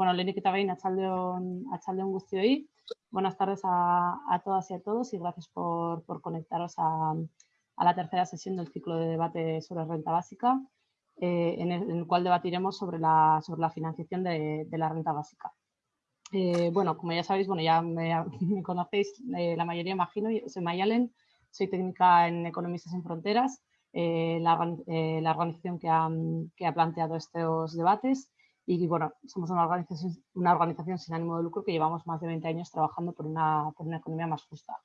Bueno, Lenik eta behin, atxaldeon, atxaldeon guztioi. Buenas tardes a, a, todas y a todos y gracias por, por conectaros a, a, la tercera sesión del ciclo de debate sobre renta básica, eh, en, el, en, el, cual debatiremos sobre la, sobre la financiación de, de la renta básica. Eh, bueno, como ya sabéis, bueno, ya me, me conocéis eh, la mayoría, imagino, soy Mayalen, soy técnica en Economistas sin Fronteras, eh, la, la, organización que ha, que ha planteado estos debates y bueno, somos una organización, una organización sin ánimo de lucro que llevamos más de 20 años trabajando por una, por una economía más justa.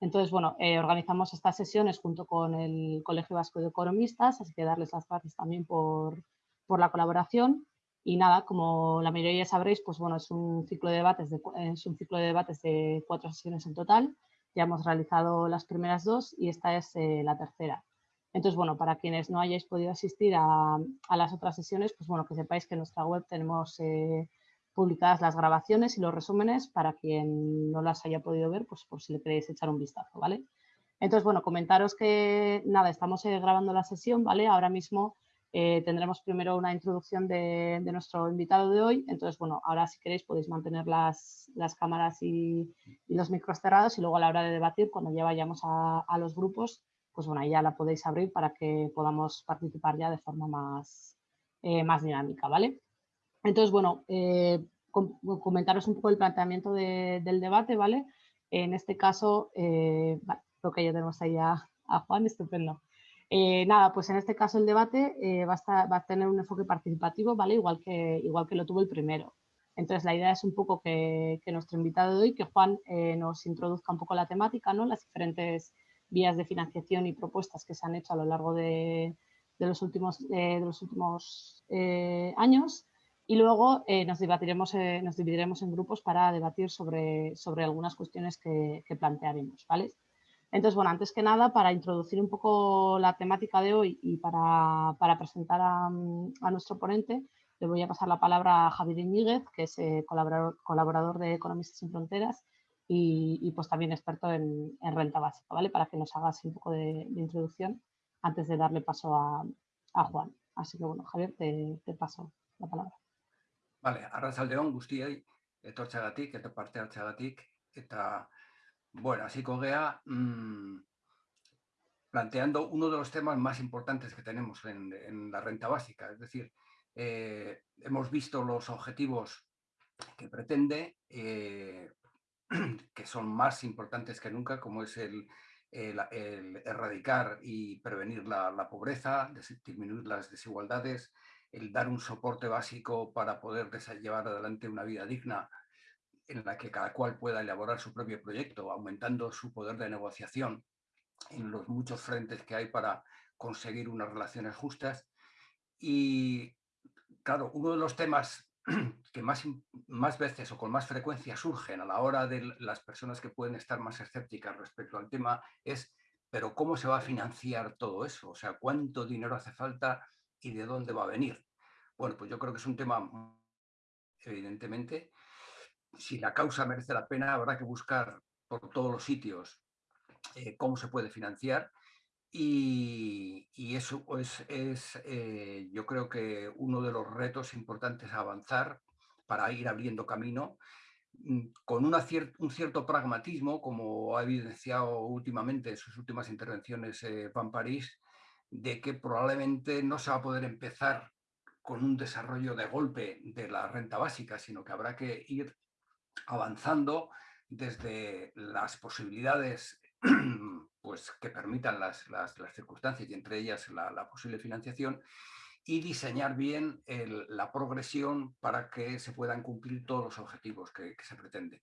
Entonces, bueno, eh, organizamos estas sesiones junto con el Colegio Vasco de Economistas, así que darles las gracias también por, por la colaboración. Y nada, como la mayoría ya sabréis, pues bueno, es un ciclo de debates de, es un ciclo de, debates de cuatro sesiones en total. Ya hemos realizado las primeras dos y esta es eh, la tercera. Entonces, bueno, para quienes no hayáis podido asistir a, las otras sesiones, pues bueno, que sepáis que en nuestra web tenemos eh, publicadas las grabaciones y los resúmenes para quien no las haya podido ver, pues por si le queréis echar un vistazo, ¿vale? Entonces, bueno, comentaros que, nada, estamos eh, grabando la sesión, ¿vale? Ahora mismo eh, tendremos primero una introducción de, nuestro invitado de hoy. Entonces, bueno, ahora si queréis podéis mantener las, las cámaras y, los micros cerrados y luego a la hora de debatir, cuando ya vayamos a los grupos, pues bueno, ahí ya la podéis abrir para que podamos participar ya de forma más, eh, más dinámica, ¿vale? Entonces, bueno, eh, com comentaros un poco el planteamiento de, del debate, ¿vale? En este caso, eh, creo que ya tenemos ahí a, Juan, estupendo. Eh, nada, pues en este caso el debate va, a estar, va, a tener un enfoque participativo, ¿vale? Igual que, igual que lo tuvo el primero. Entonces la idea es un poco que, que nuestro invitado de hoy, que Juan nos introduzca un poco la temática, ¿no? Las diferentes vías de financiación y propuestas que se han hecho a lo largo de, de los últimos, eh, de los últimos eh, años y luego eh, nos, debatiremos, nos dividiremos en grupos para debatir sobre, sobre algunas cuestiones que, que, plantearemos. ¿vale? Entonces, bueno, antes que nada, para introducir un poco la temática de hoy y para, para presentar a, a, nuestro ponente, le voy a pasar la palabra a Javier Iñiguez, que es colaborador, colaborador de Economistas sin Fronteras y, pues también experto en, en, renta básica, ¿vale? Para que nos hagas un poco de, introducción antes de darle paso a, Juan. Así que bueno, Javier, te, paso la palabra. Vale, arrazaldeon guztiei, etortxagatik, eta parte hartxagatik, eta, bueno, hasiko gea, mmm, planteando uno de los temas más importantes que tenemos en, en la renta básica, es decir, eh, hemos visto los objetivos que pretende, eh, que son más importantes que nunca, como es el, erradicar y prevenir la, la, pobreza, disminuir las desigualdades, el dar un soporte básico para poder llevar adelante una vida digna en la que cada cual pueda elaborar su propio proyecto, aumentando su poder de negociación en los muchos frentes que hay para conseguir unas relaciones justas. Y claro, uno de los temas que más, más veces o con más frecuencia surgen a la hora de las personas que pueden estar más escépticas respecto al tema es, pero ¿cómo se va a financiar todo eso? O sea, ¿cuánto dinero hace falta y de dónde va a venir? Bueno, pues yo creo que es un tema, evidentemente, si la causa merece la pena, habrá que buscar por todos los sitios eh, cómo se puede financiar y, eso es, es eh, yo creo que uno de los retos importantes a avanzar para ir abriendo camino mm, con un cierto pragmatismo, como ha evidenciado últimamente en sus últimas intervenciones eh, París, de que probablemente no se va a poder empezar con un desarrollo de golpe de la renta básica, sino que habrá que ir avanzando desde las posibilidades pues, que permitan las, las, circunstancias y entre ellas la, posible financiación y diseñar bien la progresión para que se puedan cumplir todos los objetivos que, se pretende.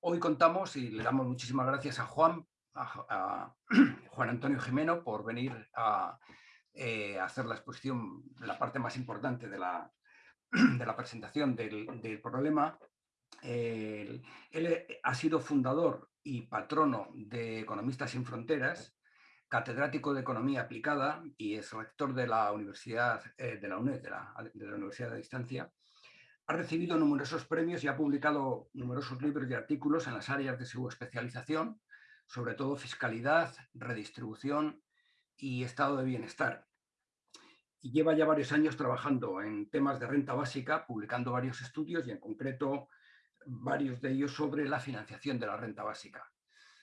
Hoy contamos y le damos muchísimas gracias a Juan, a, Juan Antonio Jimeno por venir a eh, hacer la exposición, la parte más importante de la, de la presentación del, problema. Eh, él ha sido fundador y patrono de Economistas sin Fronteras, catedrático de Economía Aplicada y es rector de la Universidad eh, de la UNED, de la, de la Universidad de Distancia. Ha recibido numerosos premios y ha publicado numerosos libros y artículos en las áreas de su especialización, sobre todo fiscalidad, redistribución y estado de bienestar. y lleva ya varios años trabajando en temas de renta básica, publicando varios estudios y en concreto varios de ellos sobre la financiación de la renta básica.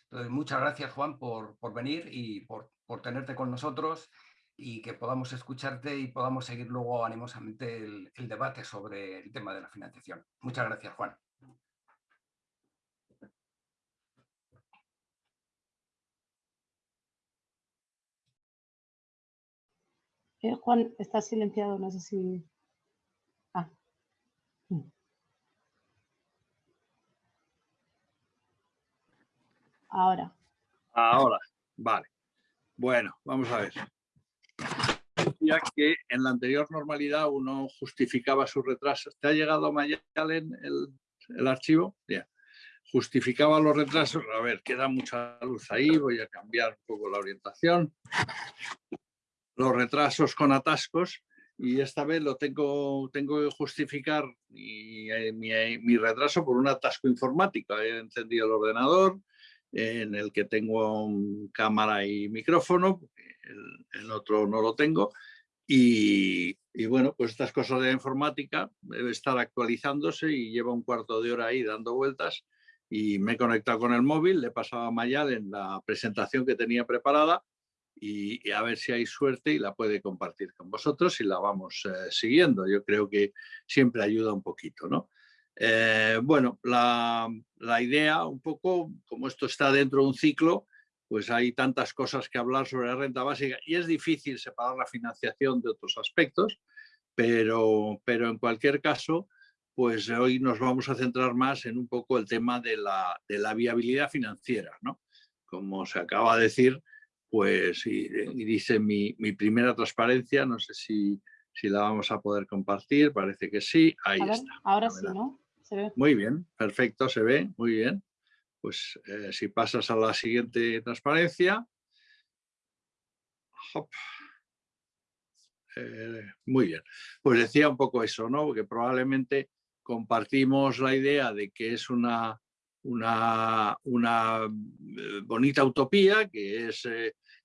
Entonces, muchas gracias Juan por, venir y por, tenerte con nosotros y que podamos escucharte y podamos seguir luego animosamente el, debate sobre el tema de la financiación. Muchas gracias Juan. Eh, Juan, está silenciado, no sé si... Ahora. Ahora, vale. Bueno, vamos a ver. Ya que en la anterior normalidad uno justificaba sus retrasos. ¿Te ha llegado Mayalen el, el archivo? Justificaba los retrasos. A ver, queda mucha luz ahí. Voy a cambiar un poco la orientación los retrasos con atascos y esta vez lo tengo, tengo que justificar mi, eh, eh, mi, retraso por un atasco informático. He encendido el ordenador en el que tengo cámara y micrófono, el, otro no lo tengo. Y, y, bueno, pues estas cosas de la informática debe estar actualizándose y lleva un cuarto de hora ahí dando vueltas y me he conectado con el móvil, le he pasado a Mayal en la presentación que tenía preparada y, a ver si hay suerte y la puede compartir con vosotros y la vamos eh, siguiendo. Yo creo que siempre ayuda un poquito, ¿no? Eh, bueno, la, la, idea un poco, como esto está dentro de un ciclo, pues hay tantas cosas que hablar sobre la renta básica y es difícil separar la financiación de otros aspectos, pero, pero en cualquier caso, pues hoy nos vamos a centrar más en un poco el tema de la, de la viabilidad financiera, ¿no? Como se acaba de decir, pues y, dice mi, primera transparencia, no sé si, si, la vamos a poder compartir, parece que sí, ahí está. Ahora sí, ¿no? Muy bien, perfecto, se ve, muy bien. Pues eh, si pasas a la siguiente transparencia. Eh, muy bien, pues decía un poco eso, ¿no? Que probablemente compartimos la idea de que es una, una, una eh, bonita utopía, que es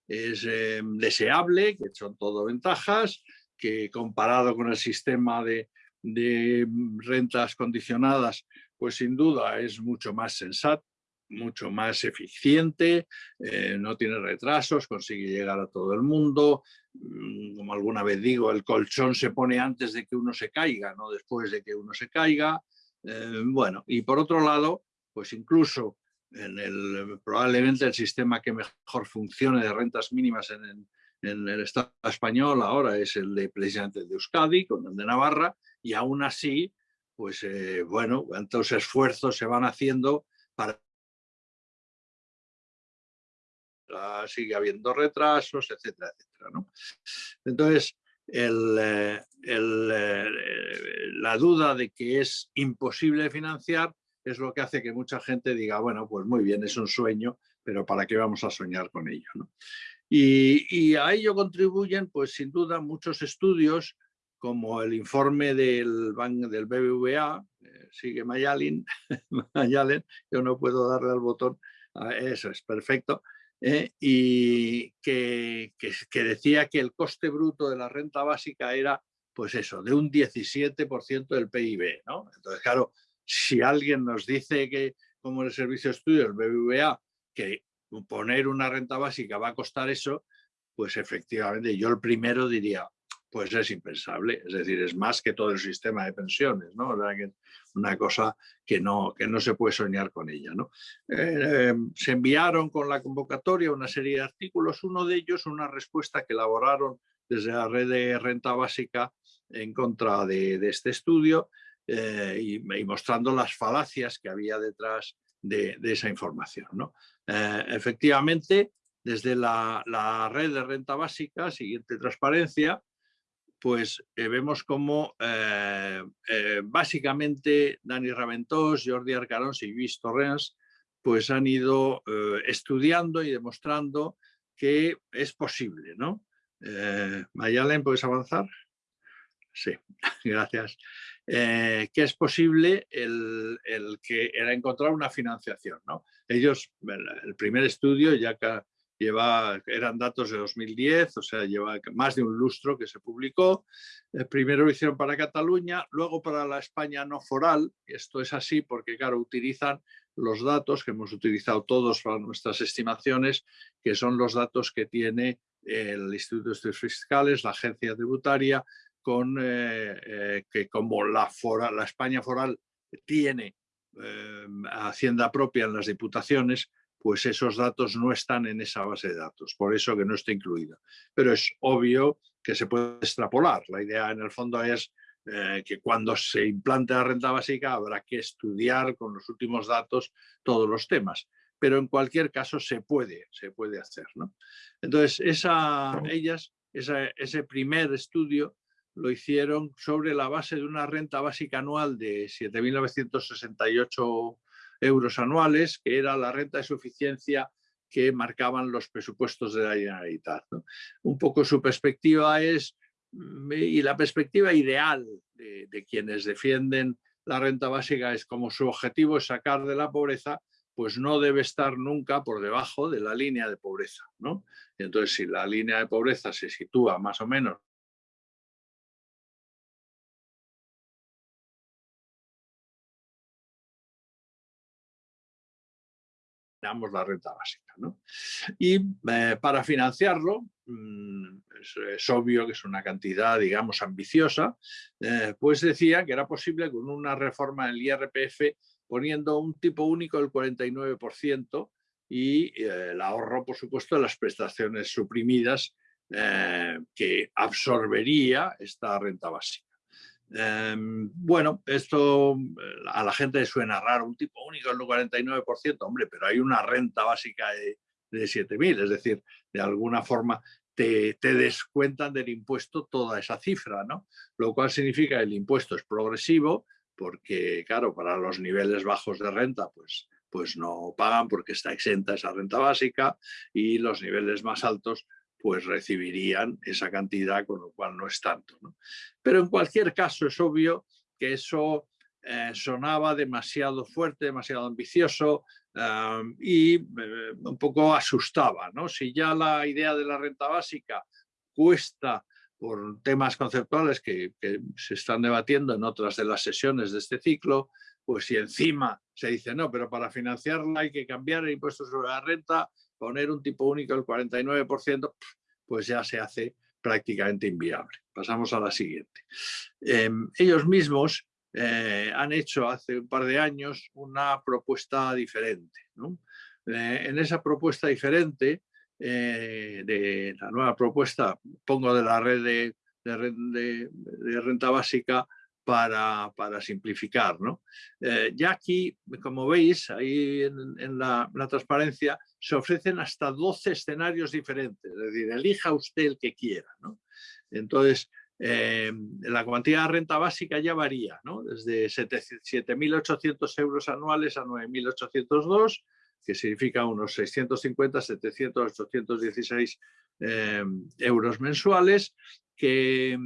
es deseable, que son todo ventajas, que comparado con el sistema de, rentas condicionadas, pues sin duda es mucho más sensato, mucho más eficiente, eh, no tiene retrasos, consigue llegar a todo el mundo. Mm, como alguna vez digo, el colchón se pone antes de que uno se caiga, no después de que uno se caiga. Eh, bueno, y por otro lado, pues incluso en el, probablemente el sistema que mejor funcione de rentas mínimas en, el Estado español ahora es el de precisamente de Euskadi, con el de Navarra, y aún así, pues eh, bueno, cuántos esfuerzos se van haciendo para sigue habiendo retrasos, etcétera, etcétera. ¿no? Entonces, el, eh, eh, la duda de que es imposible financiar es lo que hace que mucha gente diga, bueno, pues muy bien, es un sueño, pero ¿para qué vamos a soñar con ello? Y, a ello contribuyen, pues sin duda, muchos estudios, como el informe del, del BBVA, eh, sigue Mayalin, Mayalen, yo no puedo darle al botón, eso es perfecto, eh, y que, que, decía que el coste bruto de la renta básica era, pues eso, de un 17% del PIB, ¿no? Entonces, claro, si alguien nos dice que, como el servicio de estudio, el BBVA, que poner una renta básica va a costar eso, pues efectivamente yo el primero diría, pues es impensable, es decir, es más que todo el sistema de pensiones, ¿no? una cosa que no, que no se puede soñar con ella, ¿no? Eh, se enviaron con la convocatoria una serie de artículos, uno de ellos una respuesta que elaboraron desde la red de renta básica en contra de, de este estudio, eh, y, mostrando las falacias que había detrás de, esa información. ¿no? Eh, efectivamente, desde la, red de renta básica, siguiente transparencia, pues eh, vemos como básicamente Dani Raventós, Jordi Arcarons y Luis Torrens pues han ido estudiando y demostrando que es posible. ¿no? Mayalen, ¿puedes avanzar? Sí, gracias. Eh, que es posible el, que era encontrar una financiación. ¿no? Ellos, el primer estudio, ya lleva, eran datos de 2010, o sea, lleva más de un lustro que se publicó. Eh, primero lo hicieron para Cataluña, luego para la España no foral. Esto es así porque, claro, utilizan los datos que hemos utilizado todos para nuestras estimaciones, que son los datos que tiene el Instituto de Estudios Fiscales, la agencia tributaria, con eh, eh, que como la, la España foral tiene hacienda propia en las diputaciones, pues esos datos no están en esa base de datos, por eso que no está incluida. Pero es obvio que se puede extrapolar. La idea en el fondo es eh, que cuando se implante la renta básica habrá que estudiar con los últimos datos todos los temas. Pero en cualquier caso se puede, se puede hacer. ¿no? Entonces, esa, ellas, ese primer estudio lo hicieron sobre la base de una renta básica anual de 7.968 euros anuales, que era la renta de suficiencia que marcaban los presupuestos de la Generalitat. Un poco su perspectiva es, mm, y la perspectiva ideal de, quienes defienden la renta básica es como su objetivo es sacar de la pobreza, pues no debe estar nunca por debajo de la línea de pobreza. ¿no? Entonces, si la línea de pobreza se sitúa más o menos la renta básica. Y eh, para financiarlo, mm, es, obvio que es una cantidad, digamos, ambiciosa, eh, pues decía que era posible con una reforma del IRPF poniendo un tipo único del 49% y eh, el ahorro, por supuesto, de las prestaciones suprimidas que absorbería esta renta básica. Em, bueno, esto eh, a la gente suena raro, un tipo único en el 49%, hombre, pero hay una renta básica de, de 7.000, es decir, de alguna forma te, te, descuentan del impuesto toda esa cifra, ¿no? Lo cual significa que el impuesto es progresivo, porque claro, para los niveles bajos de renta, pues, pues no pagan porque está exenta esa renta básica y los niveles más altos pues recibirían esa cantidad, con lo cual no es tanto. Pero en cualquier caso es obvio que eso eh, sonaba demasiado fuerte, demasiado ambicioso y eh, un poco asustaba. ¿no? Si ya la idea de la renta básica cuesta por temas conceptuales que, que, se están debatiendo en otras de las sesiones de este ciclo, pues si encima se dice, no, pero para financiarla hay que cambiar el impuesto sobre la renta, poner un tipo único del 49%, pues ya se hace prácticamente inviable. Pasamos a la siguiente. Em, ellos mismos eh, han hecho hace un par de años una propuesta diferente. Eh, en esa propuesta diferente, eh, de la nueva propuesta, pongo de la red de, de renta básica, para, simplificar. Eh, ya aquí, como veis, ahí en, la, transparencia, se ofrecen hasta 12 escenarios diferentes, es decir, elija usted el que quiera. Entonces, eh, la cuantía de renta básica ya varía, ¿no? desde 7.800 euros anuales a 9.802, que significa unos 650, 700, 816 euros mensuales, que,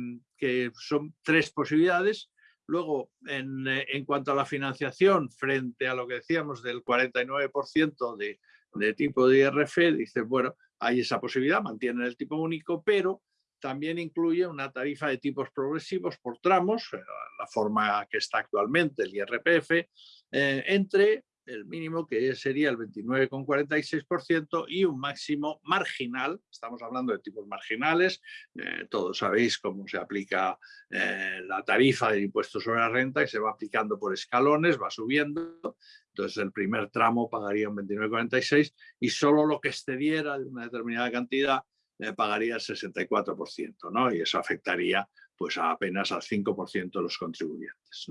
que, son tres posibilidades. Luego, eh, en, cuanto a la financiación, frente a lo que decíamos del 49% de, de, tipo de IRF, dice, bueno, hay esa posibilidad, mantienen el tipo único, pero también incluye una tarifa de tipos progresivos por tramos, eh, la forma que está actualmente el IRPF, eh, entre el mínimo que sería el 29,46% y un máximo marginal, estamos hablando de tipos marginales, eh, todos sabéis cómo se aplica eh, la tarifa del impuesto sobre la renta y se va aplicando por escalones, va subiendo, entonces el primer tramo pagaría un 29,46 y solo lo que excediera de una determinada cantidad eh, pagaría el 64%, ¿no? y eso afectaría pues apenas al 5% de los contribuyentes.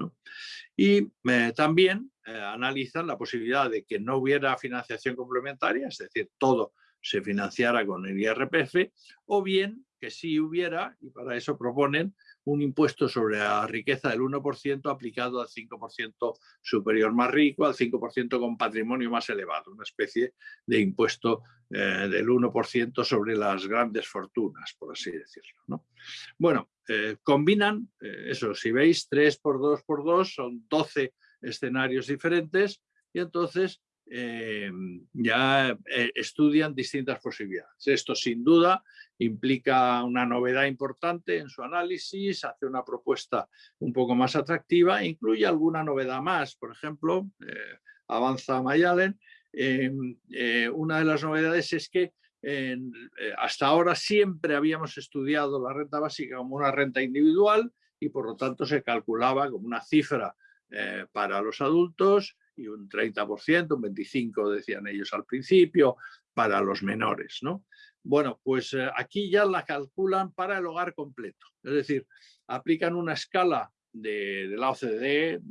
Y eh, también eh, analizan la posibilidad de que no hubiera financiación complementaria, es decir, todo se financiara con el IRPF, o bien que sí hubiera, y para eso proponen un impuesto sobre la riqueza del 1% aplicado al 5% superior más rico, al 5% con patrimonio más elevado, una especie de impuesto eh, del 1% sobre las grandes fortunas, por así decirlo. Bueno, eh, combinan, eh, eso, si veis, 3 por 2 por 2 son 12 escenarios diferentes y entonces ya estudian distintas posibilidades. Esto sin duda implica una novedad importante en su análisis, hace una propuesta un poco más atractiva, incluye alguna novedad más, por ejemplo, avanza Mayalen, una de las novedades es que hasta ahora siempre habíamos estudiado la renta básica como una renta individual y por lo tanto se calculaba como una cifra eh, para los adultos y un 30%, un 25% decían ellos al principio, para los menores. ¿no? Bueno, pues eh, aquí ya la calculan para el hogar completo, es decir, aplican una escala de, la OCDE,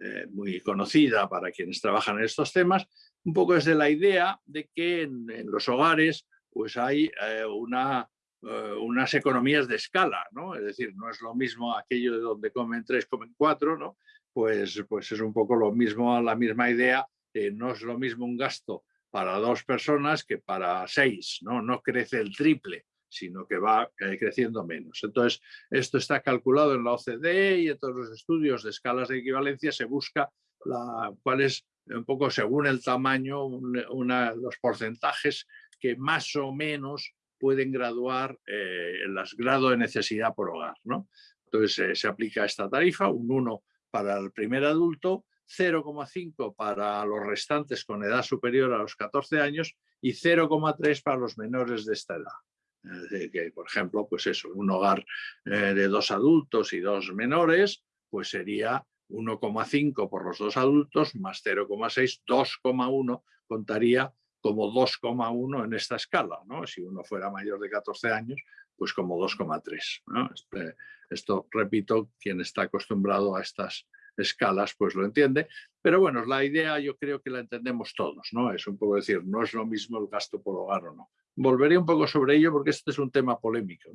eh, muy conocida para quienes trabajan en estos temas, un poco desde la idea de que en, los hogares pues hay una eh, unas economías de escala, ¿no? Es decir, no es lo mismo aquello de donde comen tres, comen cuatro, ¿no? Pues, pues es un poco lo mismo, la misma idea, no es lo mismo un gasto para dos personas que para seis, ¿no? No crece el triple, sino que va eh, creciendo menos. Entonces, esto está calculado en la OCDE y en todos los estudios de escalas de equivalencia se busca la, cuál es un poco según el tamaño, una, los porcentajes que más o menos pueden graduar eh, el grado de necesidad por hogar. ¿no? Entonces eh, se aplica esta tarifa, un 1 para el primer adulto, 0,5 para los restantes con edad superior a los 14 años y 0,3 para los menores de esta edad. que, por ejemplo, pues eso, un hogar eh, de dos adultos y dos menores, pues sería 1,5 por los dos adultos más 0,6, 2,1 contaría como 2,1 en esta escala. ¿no? Si uno fuera mayor de 14 años, pues como 2,3. ¿no? Este, esto, repito, quien está acostumbrado a estas escalas pues lo entiende, pero bueno, la idea yo creo que la entendemos todos, ¿no? Es un poco decir, no es lo mismo el gasto por hogar o no. Volveré un poco sobre ello porque este es un tema polémico.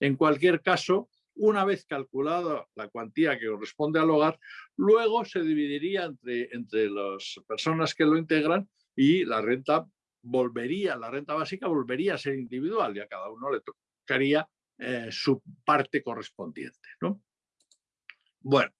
En cualquier caso, una vez calculada la cuantía que corresponde al hogar, luego se dividiría entre, entre las personas que lo integran y la renta volvería, la renta básica volvería a ser individual y a cada uno le eh, su parte correspondiente. ¿no? Bueno,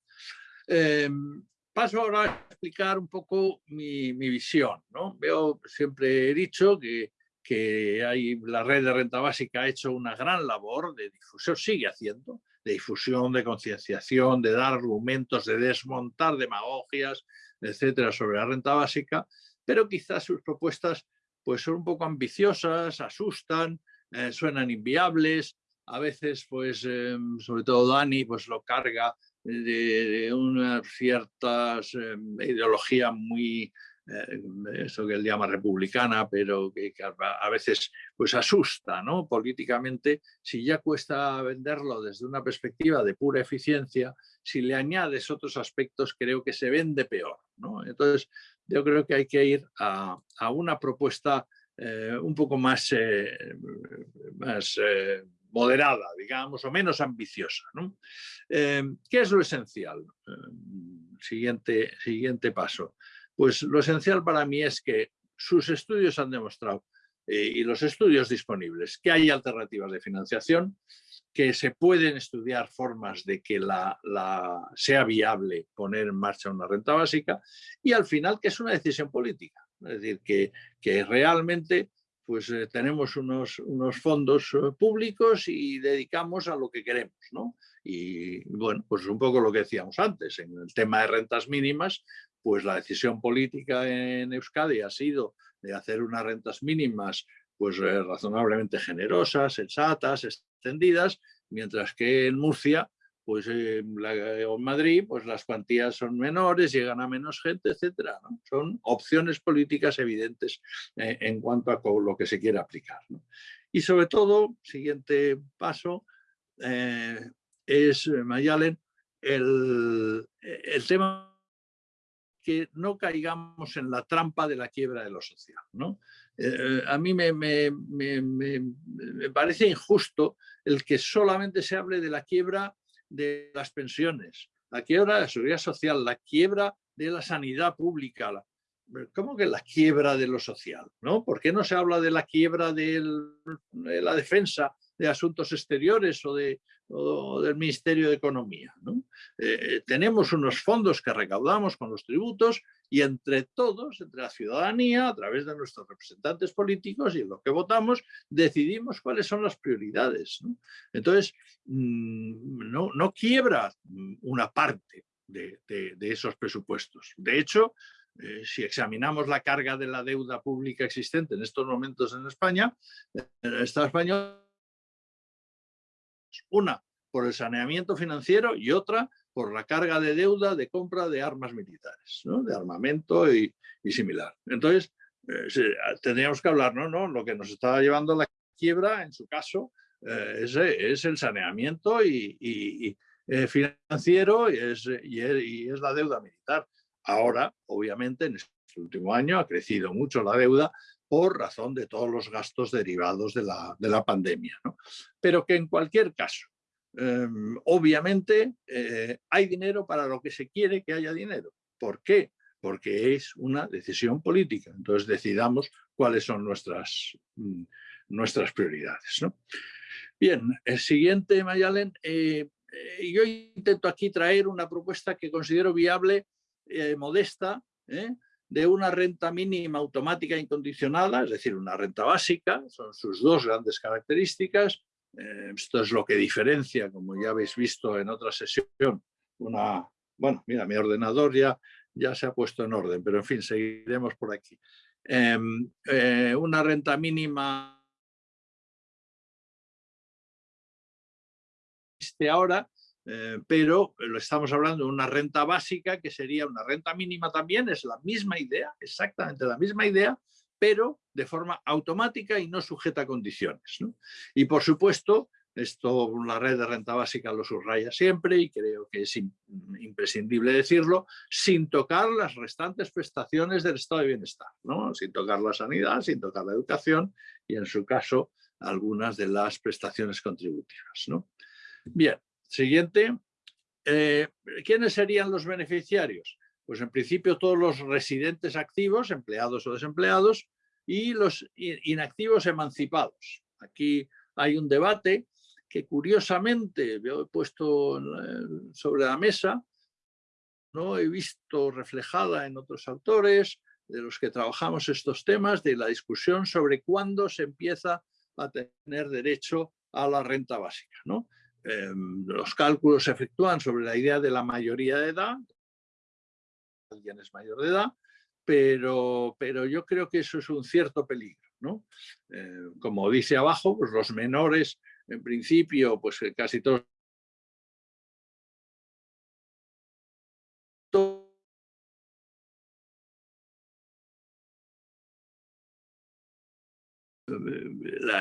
em, paso ahora a explicar un poco mi, visión. ¿no? Veo, siempre he dicho que, que hay, la red de renta básica ha hecho una gran labor de difusión, sigue haciendo, de difusión, de concienciación, de dar argumentos, de desmontar demagogias, etcétera, sobre la renta básica, pero quizás sus propuestas pues, son un poco ambiciosas, asustan, eh, suenan inviables, a veces, pues, em, sobre todo Dani, pues lo carga de, una cierta em, ideología muy, eh, eso que él llama republicana, pero que, a veces pues asusta ¿no? políticamente, si ya cuesta venderlo desde una perspectiva de pura eficiencia, si le añades otros aspectos creo que se vende peor. ¿no? Entonces yo creo que hay que ir a, una propuesta eh, un poco más, eh, más eh, moderada, digamos, o menos ambiciosa. ¿Qué es lo esencial? siguiente, siguiente paso. Pues lo esencial para mí es que sus estudios han demostrado, y los estudios disponibles, que hay alternativas de financiación, que se pueden estudiar formas de que la, sea viable poner en marcha una renta básica y al final que es una decisión política. Es decir, que, que realmente pues eh, tenemos unos, unos fondos eh, públicos y dedicamos a lo que queremos. ¿no? Y bueno, pues un poco lo que decíamos antes, en el tema de rentas mínimas, pues la decisión política en Euskadi ha sido de hacer unas rentas mínimas pues eh, razonablemente generosas, sensatas, extendidas, mientras que en Murcia pues en Madrid pues las cuantías son menores, llegan a menos gente, etcétera. Son opciones políticas evidentes eh, en cuanto a lo que se quiere aplicar. Y sobre todo, siguiente paso, eh, es, Mayalen, el, tema que no caigamos en la trampa de la quiebra de lo social. ¿no? Eh, a mí me, parece injusto el que solamente se hable de la quiebra de las pensiones, la quiebra de la seguridad social, la quiebra de la sanidad pública. ¿Cómo que la quiebra de lo social? ¿no? ¿Por qué no se habla de la quiebra de la defensa de asuntos exteriores o, de, del Ministerio de Economía. Eh, tenemos unos fondos que recaudamos con los tributos y entre todos, entre la ciudadanía, a través de nuestros representantes políticos y en lo que votamos, decidimos cuáles son las prioridades. Entonces, mm, no, no, quiebra una parte de, esos presupuestos. De hecho, eh, si examinamos la carga de la deuda pública existente en estos momentos en España, el Estado español, una por el saneamiento financiero y otra por la carga de deuda de compra de armas militares, de armamento y, similar. Entonces, eh, tendríamos que hablar, ¿no? ¿no? Lo que nos está llevando a la quiebra, en su caso, eh, es, el saneamiento y, eh, financiero y es, y es la deuda militar. Ahora, obviamente, en este último año ha crecido mucho la deuda por razón de todos los gastos derivados de la, de la pandemia. ¿no? Pero que en cualquier caso, Em, obviamente eh, hay dinero para lo que se quiere que haya dinero. ¿Por qué? Porque es una decisión política. Entonces decidamos cuáles son nuestras, mm, nuestras prioridades. Bien, el siguiente, Mayalen. Eh, eh, yo intento aquí traer una propuesta que considero viable, modesta, de una renta mínima automática incondicionada, es decir, una renta básica, son sus dos grandes características, eh, esto es lo que diferencia, como ya habéis visto en otra sesión, una... Bueno, mira, mi ordenador ya, ya se ha puesto en orden, pero en fin, seguiremos por aquí. Em, eh, una renta mínima ahora, eh, pero lo estamos hablando de una renta básica que sería una renta mínima también, es la misma idea, exactamente la misma idea, pero de forma automática y no sujeta a condiciones. Y por supuesto, esto la red de renta básica lo subraya siempre y creo que es imprescindible decirlo, sin tocar las restantes prestaciones del estado de bienestar, ¿no? sin tocar la sanidad, sin tocar la educación y en su caso algunas de las prestaciones contributivas. ¿no? Bien, siguiente. Eh, ¿Quiénes serían los beneficiarios? Pues en principio todos los residentes activos, empleados o desempleados, y los inactivos emancipados. Aquí hay un debate que curiosamente he puesto sobre la mesa, no he visto reflejada en otros autores de los que trabajamos estos temas, de la discusión sobre cuándo se empieza a tener derecho a la renta básica. ¿no? Em, los cálculos se efectúan sobre la idea de la mayoría de edad, alguien es mayor de edad, pero, pero yo creo que eso es un cierto peligro. ¿no? Eh, como dice abajo, pues los menores, en principio, pues eh, casi todos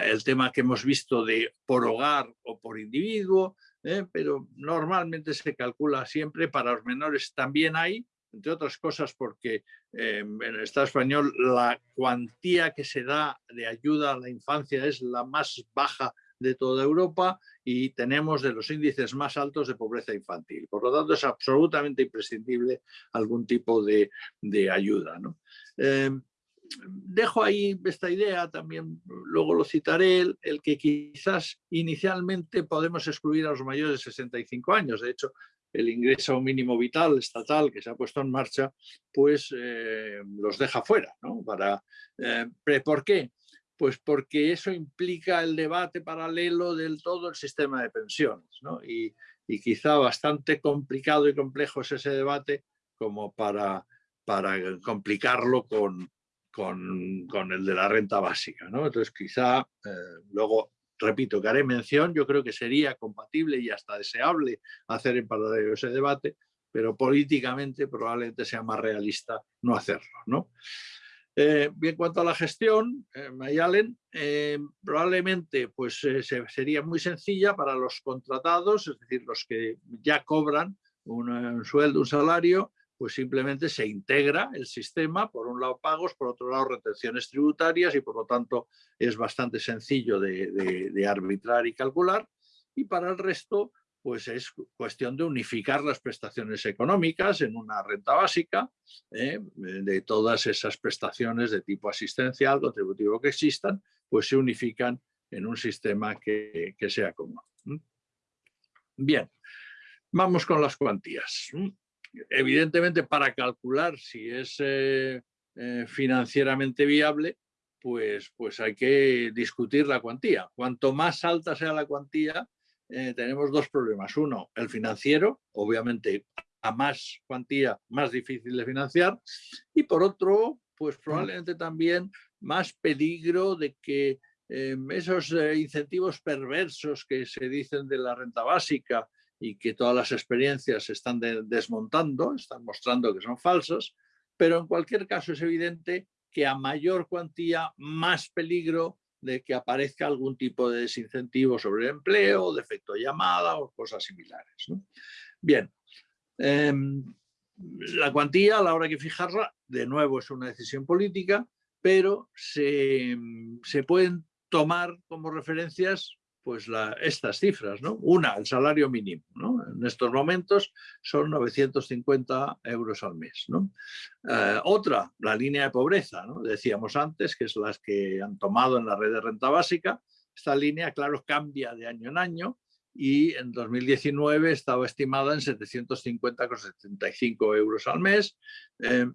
el tema que hemos visto de por hogar o por individuo, ¿eh? pero normalmente se calcula siempre para los menores también hay entre otras cosas porque eh, en el Estado español la cuantía que se da de ayuda a la infancia es la más baja de toda Europa y tenemos de los índices más altos de pobreza infantil. Por lo tanto, es absolutamente imprescindible algún tipo de, ayuda. Eh, dejo ahí esta idea, también luego lo citaré, el, el, que quizás inicialmente podemos excluir a los mayores de 65 años. De hecho, el ingreso mínimo vital estatal que se ha puesto en marcha, pues eh, los deja fuera. ¿no? Para, eh, ¿Por qué? Pues porque eso implica el debate paralelo del todo el sistema de pensiones. ¿no? Y, quizá bastante complicado y complejo es ese debate como para, para complicarlo con, con, el de la renta básica. ¿no? Entonces quizá eh, luego repito, que haré mención, yo creo que sería compatible y hasta deseable hacer en paralelo ese debate, pero políticamente probablemente sea más realista no hacerlo. ¿no? Eh, en cuanto a la gestión, eh, Mayalen, eh, probablemente pues, sería muy sencilla para los contratados, es decir, los que ya cobran un sueldo, un salario, pues simplemente se integra el sistema, por un lado pagos, por otro lado retenciones tributarias y por lo tanto es bastante sencillo de, arbitrar y calcular. Y para el resto, pues es cuestión de unificar las prestaciones económicas en una renta básica ¿eh? de todas esas prestaciones de tipo asistencial, contributivo que existan, pues se unifican en un sistema que, sea común. Bien, vamos con las cuantías. Evidentemente para calcular si es eh, financieramente viable, pues, pues hay que discutir la cuantía. Cuanto más alta sea la cuantía, tenemos dos problemas. Uno, el financiero, obviamente a más cuantía, más difícil de financiar. Y por otro, pues probablemente también más peligro de que esos eh, incentivos perversos que se dicen de la renta básica y que todas las experiencias se están desmontando, están mostrando que son falsas, pero en cualquier caso es evidente que a mayor cuantía, más peligro de que aparezca algún tipo de desincentivo sobre el empleo, de efecto llamada o cosas similares. Bien, em, la cuantía a la hora de fijarla, de nuevo es una decisión política, pero se, se pueden tomar como referencias pues estas cifras. ¿no? Una, el salario mínimo. ¿no? En estos momentos son 950 euros al mes. ¿no? Eh, otra, la línea de pobreza. ¿no? Decíamos antes que es las que han tomado en la red de renta básica. Esta línea, claro, cambia de año en año y en 2019 estaba estimada en 750,75 euros al mes. Eh,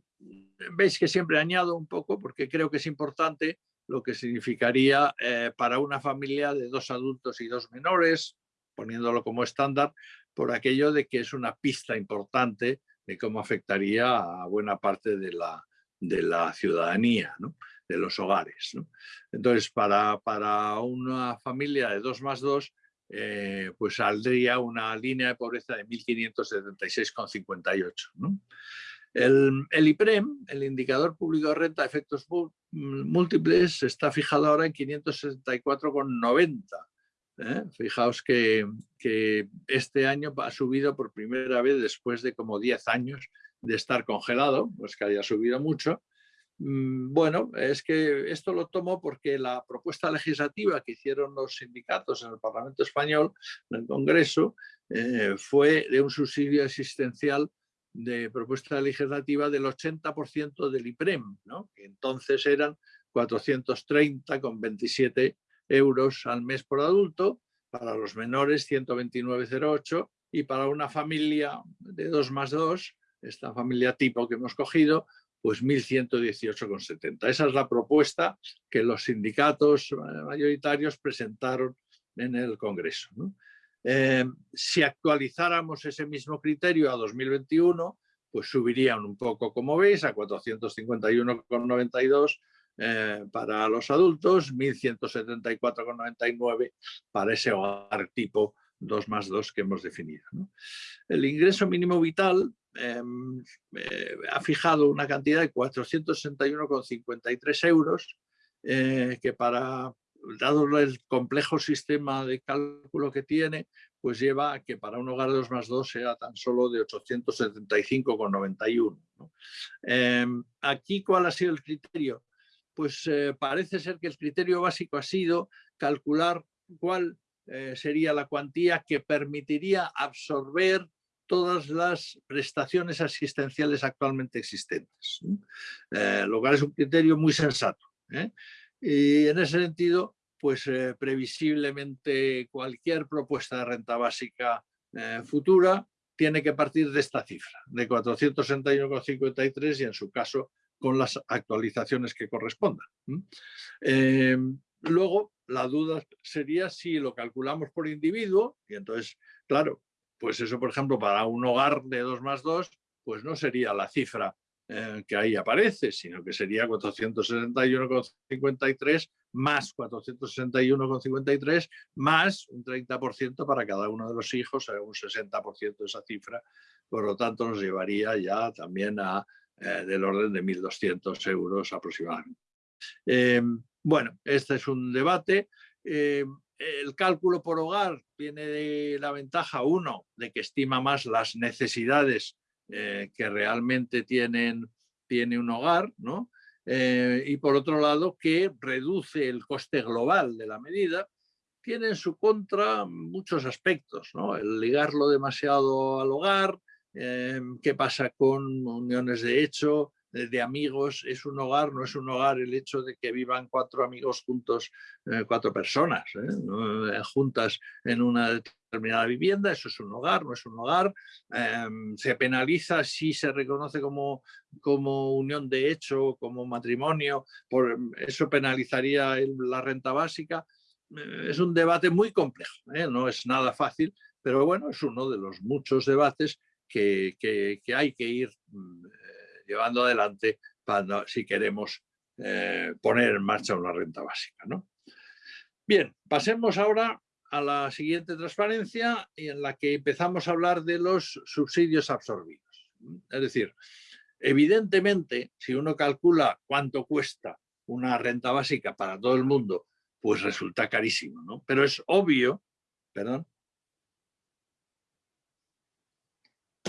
veis que siempre añado un poco porque creo que es importante lo que significaría eh, para una familia de dos adultos y dos menores, poniéndolo como estándar, por aquello de que es una pista importante de cómo afectaría a buena parte de la, de la ciudadanía, de los hogares. Entonces, para, para una familia de dos más dos, eh, pues saldría una línea de pobreza de 1.576,58. ¿no? El, IPREM, el Indicador Público de Renta de Efectos Múltiples, está fijado ahora en 564,90. ¿eh? Fijaos que, este año ha subido por primera vez después de como 10 años de estar congelado, pues que haya subido mucho, Mm, bueno, es que esto lo tomo porque la propuesta legislativa que hicieron los sindicatos en el Parlamento Español, en el Congreso, eh, fue de un subsidio existencial de propuesta legislativa del 80% del IPREM, que entonces eran 430,27 euros al mes por adulto, para los menores 129,08 y para una familia de 2 más 2, esta familia tipo que hemos cogido, pues 1.118,70. Esa es la propuesta que los sindicatos mayoritarios presentaron en el Congreso. Eh, si actualizáramos ese mismo criterio a 2021, pues subirían un poco, como veis, a 451,92 eh, para los adultos, 1.174,99 para ese hogar tipo 2 más 2 que hemos definido. El ingreso mínimo vital Em, eh, ha fijado una cantidad de 461,53 euros que para, dado el complejo sistema de cálculo que tiene, pues lleva a que para un hogar de 2 más 2 sea tan solo de 875,91. Em, aquí, ¿cuál ha sido el criterio? Pues eh, parece ser que el criterio básico ha sido calcular cuál sería la cuantía que permitiría absorber todas las prestaciones asistenciales actualmente existentes, eh, lo cual es un criterio muy sensato. ¿eh? Y en ese sentido, pues eh, previsiblemente cualquier propuesta de renta básica futura tiene que partir de esta cifra, de 461,53 y en su caso con las actualizaciones que correspondan. luego, la duda sería si lo calculamos por individuo y entonces, claro, pues eso, por ejemplo, para un hogar de 2 más 2, pues no sería la cifra eh, que ahí aparece, sino que sería 461,53 más 461,53 más un 30% para cada uno de los hijos, un 60% de esa cifra, por lo tanto nos llevaría ya también a eh, del orden de 1.200 euros aproximadamente. Eh, bueno, este es un debate el cálculo por hogar tiene la ventaja, uno, de que estima más las necesidades eh, que realmente tienen, tiene un hogar, ¿no? Eh, y por otro lado, que reduce el coste global de la medida, tiene en su contra muchos aspectos, ¿no? El ligarlo demasiado al hogar, eh, qué pasa con uniones de hecho, de amigos, es un hogar, no es un hogar el hecho de que vivan cuatro amigos juntos, eh, cuatro personas, ¿eh? Eh, juntas en una determinada vivienda, eso es un hogar, no es un hogar, em, se penaliza si se reconoce como, como unión de hecho, como matrimonio, por, eso penalizaría la renta básica. Eh, es un debate muy complejo, ¿eh? no es nada fácil, pero bueno, es uno de los muchos debates que, hay que ir mm, llevando adelante para, si queremos poner en marcha una renta básica. ¿no? Bien, pasemos ahora a la siguiente transparencia en la que empezamos a hablar de los subsidios absorbidos. Es decir, evidentemente, si uno calcula cuánto cuesta una renta básica para todo el mundo, pues resulta carísimo, ¿no? Pero es obvio, perdón,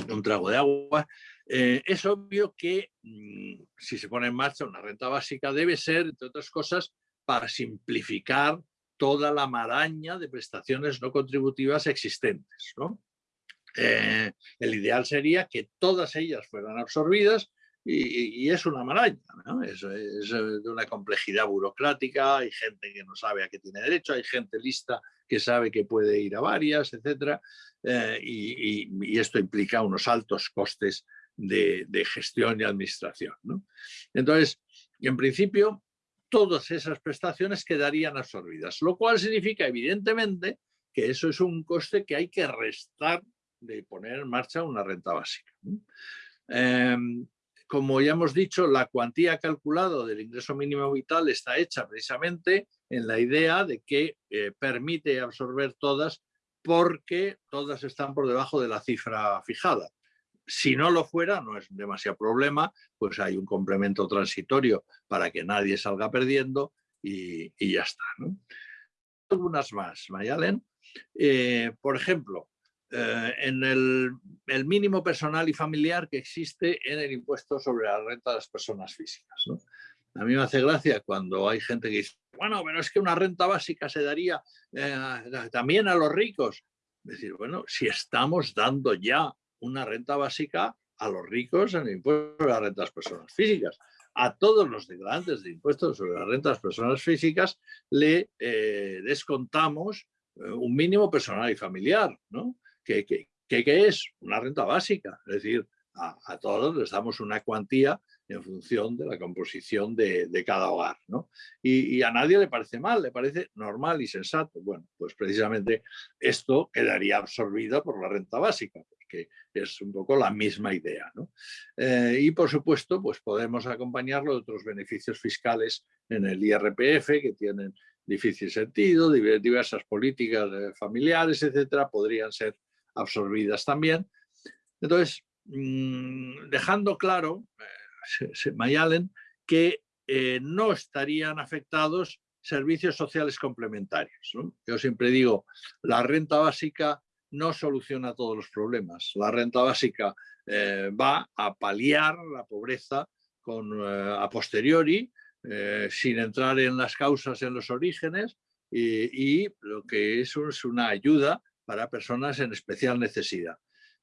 un trago de agua, eh, es obvio que mm, si se pone en marcha una renta básica debe ser, entre otras cosas, para simplificar toda la maraña de prestaciones no contributivas existentes. Eh, el ideal sería que todas ellas fueran absorbidas y, es una maraña, es, de una complejidad burocrática, hay gente que no sabe a qué tiene derecho, hay gente lista que sabe que puede ir a varias, etc. Eh, y, esto implica unos altos costes de, gestión y administración. Entonces, en principio, todas esas prestaciones quedarían absorbidas, lo cual significa evidentemente que eso es un coste que hay que restar de poner en marcha una renta básica. Em, como ya hemos dicho, la cuantía calculada del ingreso mínimo vital está hecha precisamente en la idea de que eh, permite absorber todas porque todas están por debajo de la cifra fijada. Si no lo fuera, no es demasiado problema, pues hay un complemento transitorio para que nadie salga perdiendo y, ya está. Algunas más, Mayalen. Eh, por ejemplo, eh, en el, mínimo personal y familiar que existe en el impuesto sobre la renta de las personas físicas. A mí me hace gracia cuando hay gente que dice, bueno, pero es que una renta básica se daría eh, también a los ricos. Es decir, bueno, si estamos dando ya una renta básica a los ricos en el impuesto sobre de las personas físicas. A todos los declarantes de impuestos sobre las personas físicas le eh, descontamos eh, un mínimo personal y familiar, ¿no? que, es una renta básica, es decir, a, todos les damos una cuantía en función de la composición de, cada hogar. ¿no? Y, y, a nadie le parece mal, le parece normal y sensato. Bueno, pues precisamente esto quedaría absorbido por la renta básica, es un poco la misma idea. ¿no? Eh, y por supuesto, pues podemos acompañarlo de otros beneficios fiscales en el IRPF que tienen difícil sentido, diversas políticas eh, familiares, etcétera, podrían ser absorbidas también. Entonces, mm, dejando claro, eh, Mayalen, que no estarían afectados servicios sociales complementarios. Yo siempre digo, la renta básica no soluciona todos los problemas. La renta básica eh, va a paliar la pobreza con, eh, a posteriori, eh, sin entrar en las causas, en los orígenes, y, lo que eso es una ayuda para personas en especial necesidad.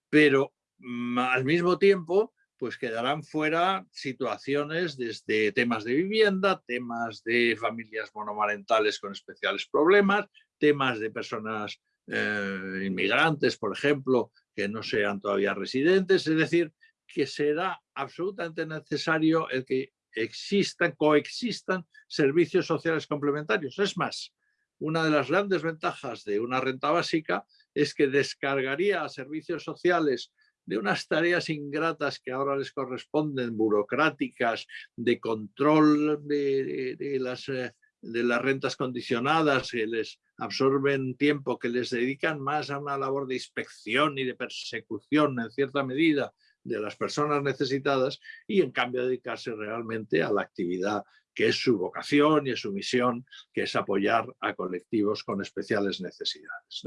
Pero mm, al mismo tiempo, pues quedarán fuera situaciones desde temas de vivienda, temas de familias monomarentales con especiales problemas, temas de personas eh, inmigrantes, por ejemplo, que no sean todavía residentes, es decir, que será absolutamente necesario el que existan, coexistan servicios sociales complementarios. Es más, una de las grandes ventajas de una renta básica es que descargaría a servicios sociales de unas tareas ingratas que ahora les corresponden, burocráticas, de control de, las, eh, de las rentas condicionadas, que les absorben tiempo, que les dedican más a una labor de inspección y de persecución en cierta medida de las personas necesitadas y en cambio dedicarse realmente a la actividad que es su vocación y es su misión, que es apoyar a colectivos con especiales necesidades.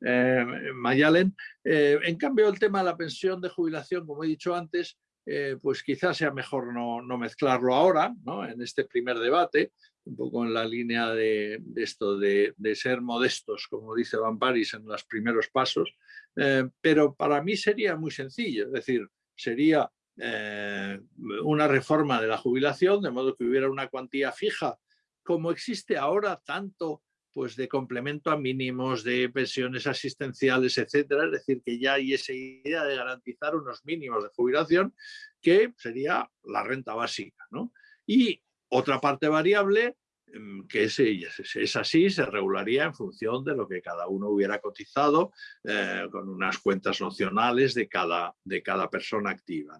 Eh, Mayalen, eh, en cambio el tema de la pensión de jubilación, como he dicho antes, eh, pues quizás sea mejor no, mezclarlo ahora, en este primer debate, un poco en la línea de, esto de, ser modestos, como dice Van Paris en los primeros pasos, eh, pero para mí sería muy sencillo, es decir, sería eh, una reforma de la jubilación, de modo que hubiera una cuantía fija, como existe ahora tanto pues de complemento a mínimos, de pensiones asistenciales, etcétera. Es decir, que ya hay esa idea de garantizar unos mínimos de jubilación que sería la renta básica. ¿no? Y otra parte variable em, que es, así, se regularía en función de lo que cada uno hubiera cotizado eh, con unas cuentas nocionales de cada, de cada persona activa.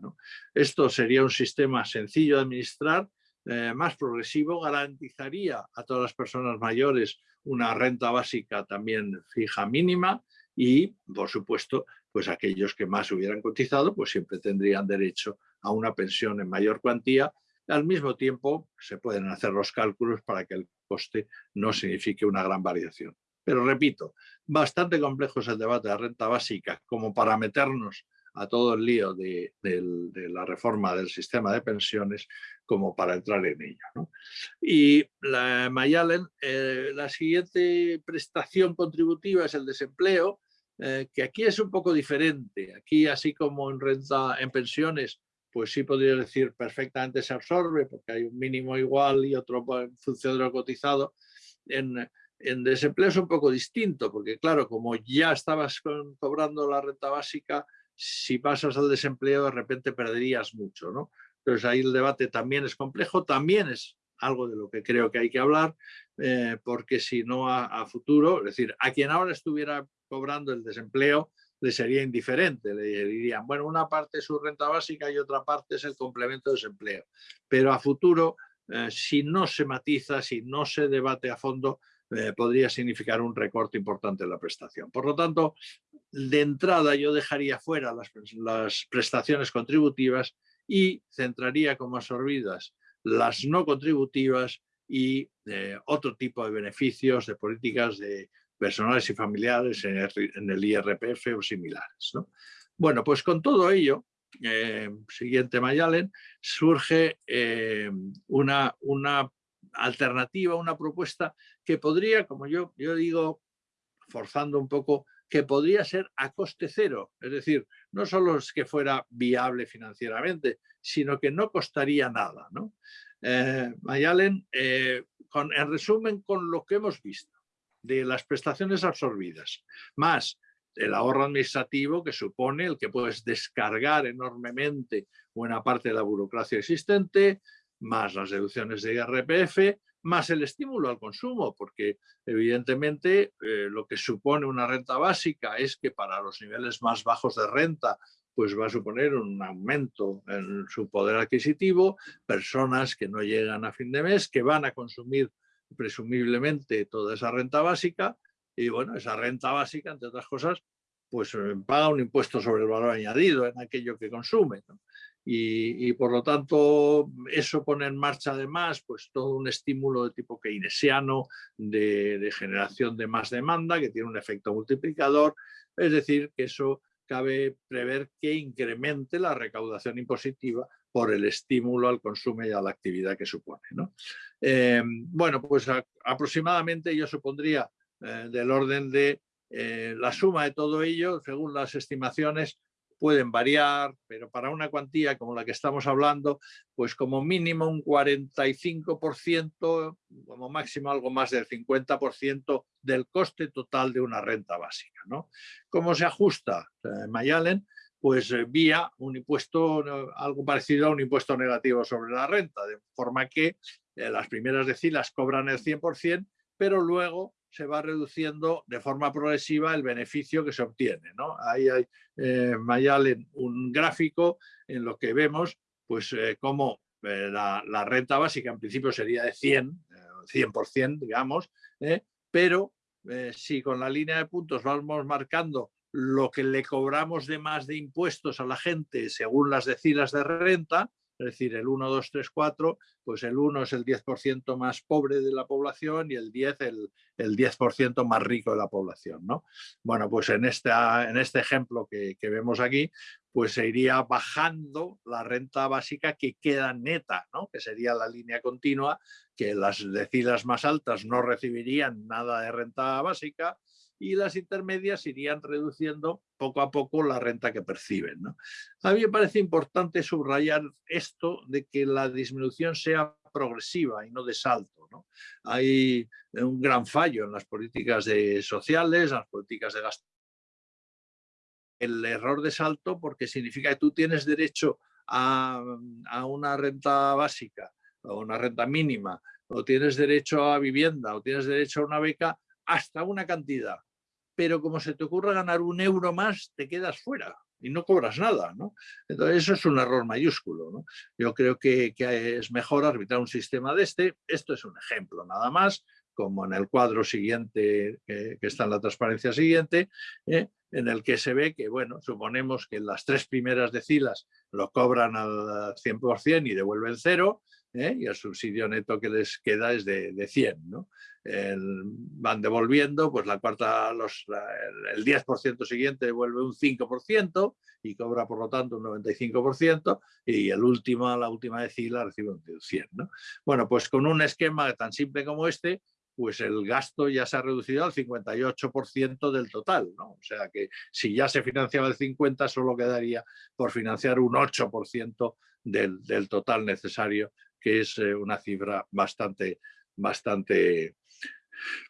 Esto sería un sistema sencillo de administrar, eh, más progresivo, garantizaría a todas las personas mayores una renta básica también fija mínima y, por supuesto, pues aquellos que más hubieran cotizado, pues siempre tendrían derecho a una pensión en mayor cuantía. Al mismo tiempo, se pueden hacer los cálculos para que el coste no signifique una gran variación. Pero repito, bastante complejo es el debate de renta básica como para meternos a todo el lío de, la reforma del sistema de pensiones como para entrar en ello. Y la eh, la siguiente prestación contributiva es el desempleo, eh, que aquí es un poco diferente. Aquí, así como en renta en pensiones, pues sí podría decir perfectamente se absorbe porque hay un mínimo igual y otro en función de lo cotizado. En, en desempleo es un poco distinto porque claro, como ya estabas cobrando la renta básica, si pasas al desempleo de repente perderías mucho, ¿no? Entonces ahí el debate también es complejo, también es algo de lo que creo que hay que hablar, eh, porque si no a, futuro, es decir, a quien ahora estuviera cobrando el desempleo le sería indiferente, le dirían, bueno, una parte es su renta básica y otra parte es el complemento de desempleo, pero a futuro, eh, si no se matiza, si no se debate a fondo, eh, podría significar un recorte importante en la prestación. Por lo tanto, de entrada yo dejaría fuera las, prestaciones contributivas y centraría como absorbidas las no contributivas y eh, otro tipo de beneficios de políticas de personales y familiares en el, IRPF o similares. Bueno, pues con todo ello, eh, siguiente Mayalen, surge eh, una, una alternativa, una propuesta que podría, como yo, yo digo, forzando un poco, que podría ser a coste cero. Es decir, no solo es que fuera viable financieramente, sino que no costaría nada. ¿no? Eh, Mayalen, eh, en resumen, con lo que hemos visto de las prestaciones absorbidas, más el ahorro administrativo que supone el que puedes descargar enormemente buena parte de la burocracia existente, más las deducciones de IRPF, más el estímulo al consumo, porque evidentemente eh, lo que supone una renta básica es que para los niveles más bajos de renta pues va a suponer un aumento en su poder adquisitivo, personas que no llegan a fin de mes, que van a consumir presumiblemente toda esa renta básica y bueno, esa renta básica, entre otras cosas, pues eh, paga un impuesto sobre el valor añadido en aquello que consume y, por lo tanto eso pone en marcha además pues todo un estímulo de tipo keynesiano de, generación de más demanda que tiene un efecto multiplicador, es decir que eso cabe prever que incremente la recaudación impositiva por el estímulo al consumo y a la actividad que supone. Eh, bueno, pues aproximadamente yo supondría eh, del orden de eh, la suma de todo ello, según las estimaciones, pueden variar, pero para una cuantía como la que estamos hablando, pues como mínimo un 45%, como máximo algo más del 50% del coste total de una renta básica. ¿Cómo se ajusta eh, Mayalen? Pues eh, vía un impuesto, algo parecido a un impuesto negativo sobre la renta, de forma que eh, las primeras decilas cobran el 100%, pero luego se va reduciendo de forma progresiva el beneficio que se obtiene. ¿no? Ahí hay eh, Mayal un gráfico en lo que vemos pues eh, cómo eh, la, renta básica en principio sería de 100, 100% digamos, pero si con la línea de puntos vamos marcando lo que le cobramos de más de impuestos a la gente según las decilas de renta, es decir, el 1, 2, 3, 4, pues el 1 es el 10% más pobre de la población y el 10 el, el 10% más rico de la población. ¿no? Bueno, pues en, en este ejemplo que, que, vemos aquí, pues se iría bajando la renta básica que queda neta, ¿no? que sería la línea continua, que las decilas más altas no recibirían nada de renta básica, y las intermedias irían reduciendo poco a poco la renta que perciben. A mí me parece importante subrayar esto de que la disminución sea progresiva y no de salto. ¿no? Hay un gran fallo en las políticas sociales, en las políticas de gasto. El error de salto porque significa que tú tienes derecho a, a una renta básica o una renta mínima, o tienes derecho a vivienda, o tienes derecho a una beca, hasta una cantidad. Pero como se te ocurra ganar un euro más, te quedas fuera y no cobras nada. ¿no? Entonces eso es un error mayúsculo. Yo creo que, es mejor arbitrar un sistema de este. Esto es un ejemplo nada más, como en el cuadro siguiente que, que está en la transparencia siguiente, ¿eh? en el que se ve que, bueno, suponemos que las tres primeras decilas lo cobran al 100% y devuelven cero, ¿eh? y el subsidio neto que les queda es de, de 100. ¿no? El, van devolviendo, pues la cuarta, los, la, el 10% siguiente devuelve un 5% y cobra por lo tanto un 95% y el último, la última decila recibe un 100. ¿no? Bueno, pues con un esquema tan simple como este, pues el gasto ya se ha reducido al 58% del total. ¿no? O sea que si ya se financiaba el 50%, solo quedaría por financiar un 8% del, del total necesario que es eh, una cifra bastante, bastante,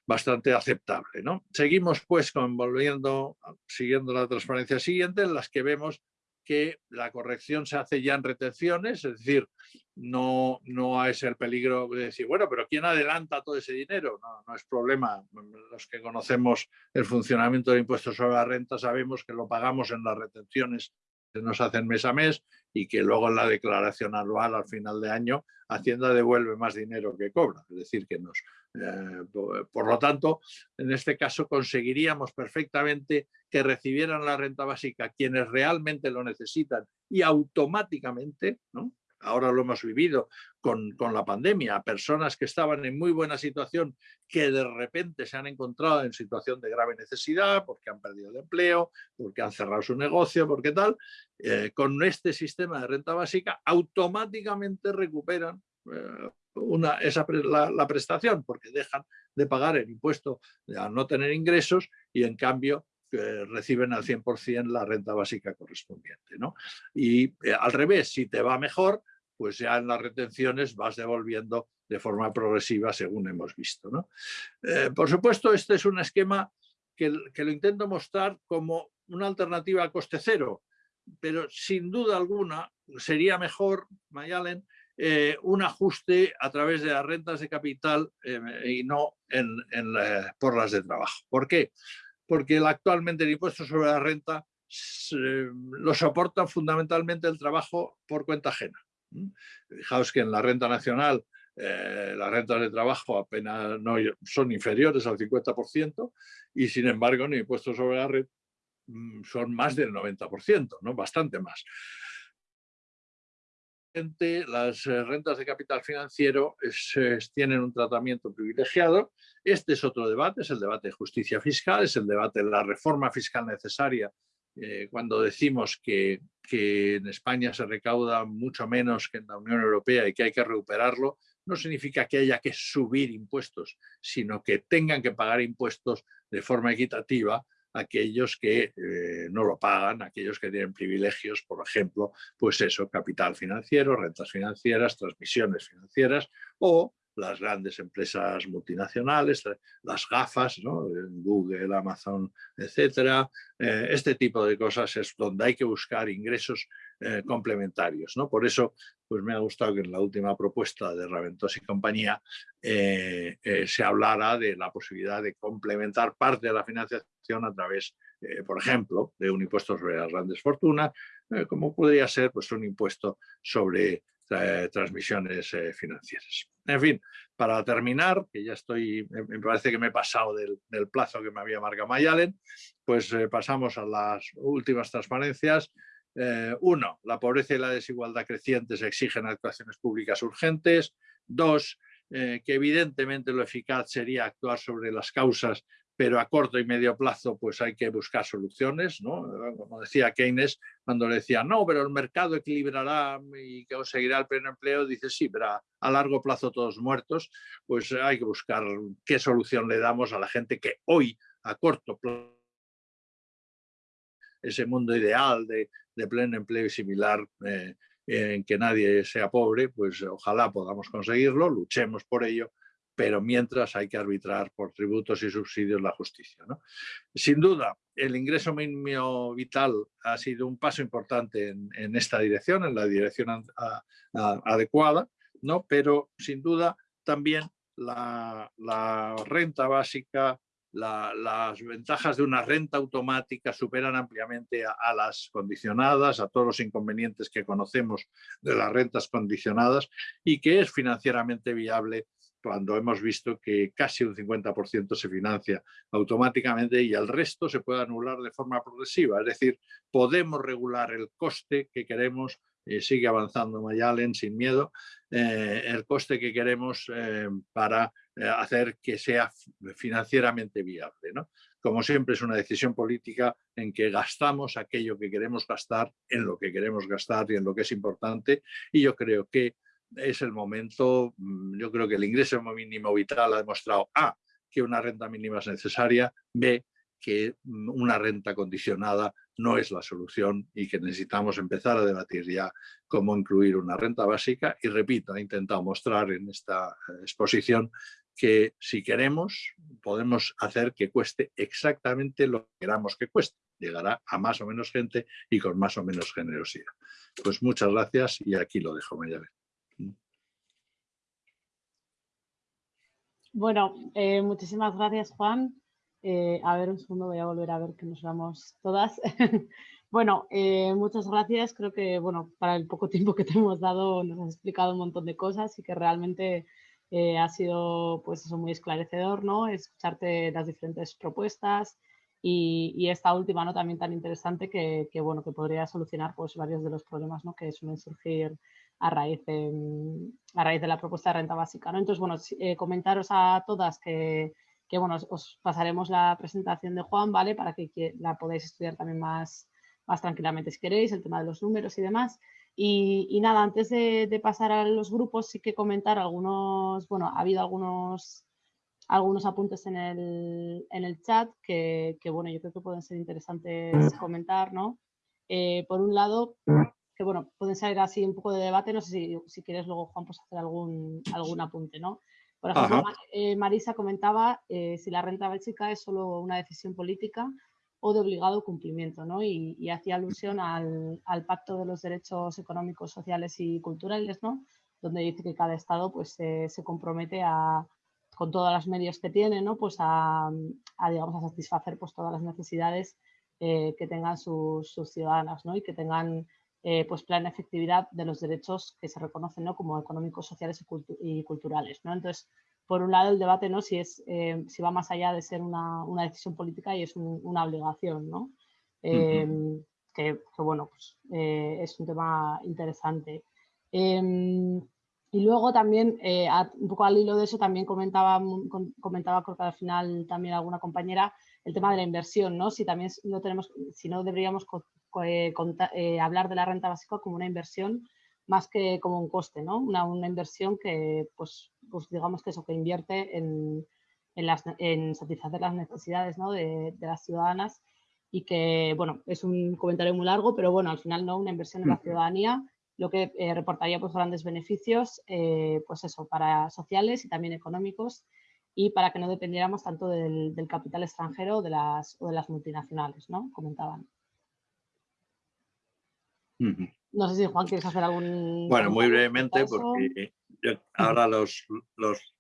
bastante aceptable. ¿no? Seguimos pues volviendo, siguiendo la transparencia siguiente, en las que vemos que la corrección se hace ya en retenciones, es decir, no, no es el peligro de decir, bueno, pero ¿quién adelanta todo ese dinero? No, es problema. Los que conocemos el funcionamiento del impuesto sobre la renta sabemos que lo pagamos en las retenciones nos hacen mes a mes y que luego en la declaración anual al final de año Hacienda devuelve más dinero que cobra. Es decir, que nos... Eh, por lo tanto, en este caso conseguiríamos perfectamente que recibieran la renta básica quienes realmente lo necesitan y automáticamente, ¿no? Ahora lo hemos vivido con, con, la pandemia, personas que estaban en muy buena situación que de repente se han encontrado en situación de grave necesidad porque han perdido el empleo, porque han cerrado su negocio, porque tal, eh, con este sistema de renta básica automáticamente recuperan eh, una, esa, la, prestación porque dejan de pagar el impuesto al no tener ingresos y en cambio eh, reciben al 100% la renta básica correspondiente. ¿no? Y al revés, si te va mejor, pues ya en las retenciones vas devolviendo de forma progresiva según hemos visto. ¿no? Eh, por supuesto, este es un esquema que, que, lo intento mostrar como una alternativa a coste cero, pero sin duda alguna sería mejor, Mayalen, eh, un ajuste a través de las rentas de capital eh, y no en, en por las de trabajo. ¿Por qué? Porque el, actualmente el impuesto sobre la renta lo soporta fundamentalmente el trabajo por cuenta ajena. Fijaos que en la renta nacional eh, las rentas de trabajo apenas no son inferiores al 50% y sin embargo en el impuesto sobre la red mm, son más del 90%, ¿no? bastante más. Las eh, rentas de capital financiero tienen un tratamiento privilegiado. Este es otro debate, es el debate de justicia fiscal, es el debate de la reforma fiscal necesaria eh, cuando decimos que, en España se recauda mucho menos que en la Unión Europea y que hay que recuperarlo, no significa que haya que subir impuestos, sino que tengan que pagar impuestos de forma equitativa aquellos que eh, no lo pagan, aquellos que tienen privilegios, por ejemplo, pues eso, capital financiero, rentas financieras, transmisiones financieras o las grandes empresas multinacionales, las gafas, ¿no? Google, Amazon, etcétera. Eh, este tipo de cosas es donde hay que buscar ingresos eh, complementarios. ¿no? Por eso pues me ha gustado que en la última propuesta de Raventós y compañía eh, eh, se hablara de la posibilidad de complementar parte de la financiación a través, eh, por ejemplo, de un impuesto sobre las grandes fortunas, eh, como podría ser pues, un impuesto sobre transmisiones financieras. En fin, para terminar, que ya estoy, me parece que me he pasado del, plazo que me había marcado Mayalen, pues pasamos a las últimas transparencias. Eh, uno, la pobreza y la desigualdad crecientes exigen actuaciones públicas urgentes. Dos, eh, que evidentemente lo eficaz sería actuar sobre las causas, pero a corto y medio plazo pues hay que buscar soluciones, ¿no? Como decía Keynes, cuando le decía, no, pero el mercado equilibrará y conseguirá el pleno empleo, dice, sí, pero a, largo plazo todos muertos, pues hay que buscar qué solución le damos a la gente que hoy, a corto plazo, ese mundo ideal de, de pleno empleo y similar eh, en que nadie sea pobre, pues ojalá podamos conseguirlo, luchemos por ello, pero mientras hay que arbitrar por tributos y subsidios la justicia. Sin duda, el ingreso mínimo vital ha sido un paso importante en, esta dirección, en la dirección adecuada, ¿no? pero sin duda también la, renta básica, las ventajas de una renta automática superan ampliamente a, las condicionadas, a todos los inconvenientes que conocemos de las rentas condicionadas y que es financieramente viable cuando hemos visto que casi un 50% se financia automáticamente y el resto se puede anular de forma progresiva. Es decir, podemos regular el coste que queremos, eh, sigue avanzando Mayalen sin miedo, eh, el coste que queremos eh, para hacer que sea financieramente viable. Como siempre es una decisión política en que gastamos aquello que queremos gastar en lo que queremos gastar y en lo que es importante y yo creo que es el momento, mm, yo creo que el ingreso mínimo vital ha demostrado A, que una renta mínima es necesaria, B, que mm, una renta condicionada no es la solución y que necesitamos empezar a debatir ya cómo incluir una renta básica y repito, he intentado mostrar en esta eh, exposición que si queremos podemos hacer que cueste exactamente lo que queramos que cueste. Llegará a más o menos gente y con más o menos generosidad. Pues muchas gracias y aquí lo dejo, Mayabel. Bueno, eh, muchísimas gracias, Juan. Eh, a ver, un segundo, voy a volver a ver que nos vamos todas. bueno, eh, muchas gracias. Creo que, bueno, para el poco tiempo que te hemos dado nos has explicado un montón de cosas y que realmente ha sido, pues eso, muy esclarecedor, ¿no? Escucharte las diferentes propuestas y, esta última, ¿no? También tan interesante que, bueno, que podría solucionar, pues, varios de los problemas, ¿no? Que suelen surgir a raíz de, a raíz de la propuesta de renta básica. ¿no? Entonces, bueno, eh, comentaros a todas que, que, bueno, os pasaremos la presentación de Juan, ¿vale? Para que la podáis estudiar también más, más tranquilamente si queréis, el tema de los números y demás. Y, y nada, antes de, de, pasar a los grupos, sí que comentar algunos, bueno, ha habido algunos, algunos apuntes en el, en el chat que, que, bueno, yo creo que pueden ser interesantes comentar, ¿no? Eh, por un lado, que bueno, pueden salir así un poco de debate, no sé si, si quieres luego, Juan, pues hacer algún, algún apunte, ¿no? Por ejemplo, eh, Marisa comentaba eh, si la renta básica es solo una decisión política o de obligado cumplimiento, ¿no? Y, y hacía alusión al, al, Pacto de los Derechos Económicos, Sociales y Culturales, ¿no? Donde dice que cada Estado pues, se compromete a, con todos los medios que tiene, ¿no? Pues a, a digamos, a satisfacer pues, todas las necesidades eh, que tengan sus, sus ciudadanas, ¿no? Y que tengan eh, pues plena efectividad de los derechos que se reconocen ¿no? como económicos, sociales y, culturales. ¿no? Entonces, por un lado, el debate ¿no? si, es, eh, si va más allá de ser una, una decisión política y es una obligación, ¿no? Em, que, bueno, pues, eh, es un tema interesante. Em, y luego también, un poco al hilo de eso, también comentaba, comentaba creo que al final también alguna compañera, el tema de la inversión, ¿no? Si también no tenemos, si no deberíamos eh, eh, hablar de la renta básica como una inversión más que como un coste, ¿no? Una, una inversión que, pues, pues, digamos que eso, que invierte en, en, las, en satisfacer las necesidades ¿no? de, de, las ciudadanas y que, bueno, es un comentario muy largo, pero bueno, al final, ¿no? Una inversión en la ciudadanía, lo que eh, reportaría pues grandes beneficios, eh, pues eso, para sociales y también económicos y para que no dependiéramos tanto del, del capital extranjero de las, o de las multinacionales, ¿no? Comentaban. No sé si Juan quieres hacer algún... Bueno, muy brevemente, porque ahora los, los,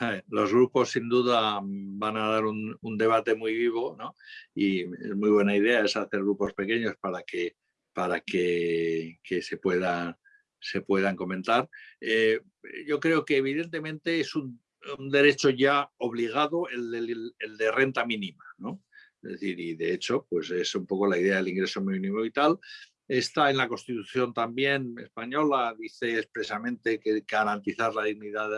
eh, los, grupos sin duda van a dar un, debate muy vivo, ¿no? Y es muy buena idea es hacer grupos pequeños para que, para que, que se, pueda, se puedan comentar. Eh, yo creo que evidentemente es un, un derecho ya obligado el, el, el, de renta mínima, ¿no? Es decir, y de hecho, pues es un poco la idea del ingreso mínimo vital, Está en la Constitución también española, dice expresamente que garantizar la dignidad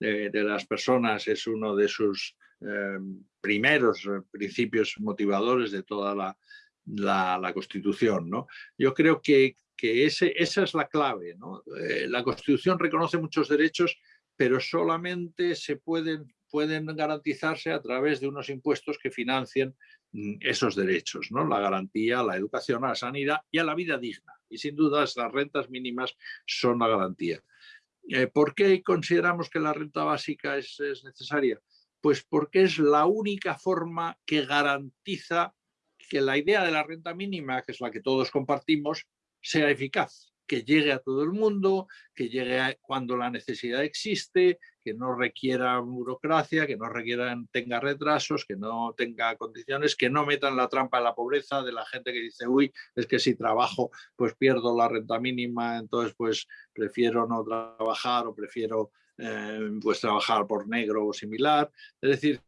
de, las personas es uno de sus eh, primeros principios motivadores de toda la, Constitución. ¿no? Yo creo que, esa es la clave. Eh, la Constitución reconoce muchos derechos, pero solamente se pueden, pueden garantizarse a través de unos impuestos que financien Mm, esos derechos, ¿no? la garantía la educación, la sanidad y a la vida digna. Y sin duda las rentas mínimas son la garantía. Eh, ¿Por qué consideramos que la renta básica es, necesaria? Pues porque es la única forma que garantiza que la idea de la renta mínima, que es la que todos compartimos, sea eficaz, que llegue a todo el mundo, que llegue cuando la necesidad existe, que no requiera burocracia, que no requiera, tenga retrasos, que no tenga condiciones, que no metan la trampa de la pobreza de la gente que dice, uy, es que si trabajo pues pierdo la renta mínima, entonces pues prefiero no trabajar o prefiero eh, pues trabajar por negro o similar. Es decir,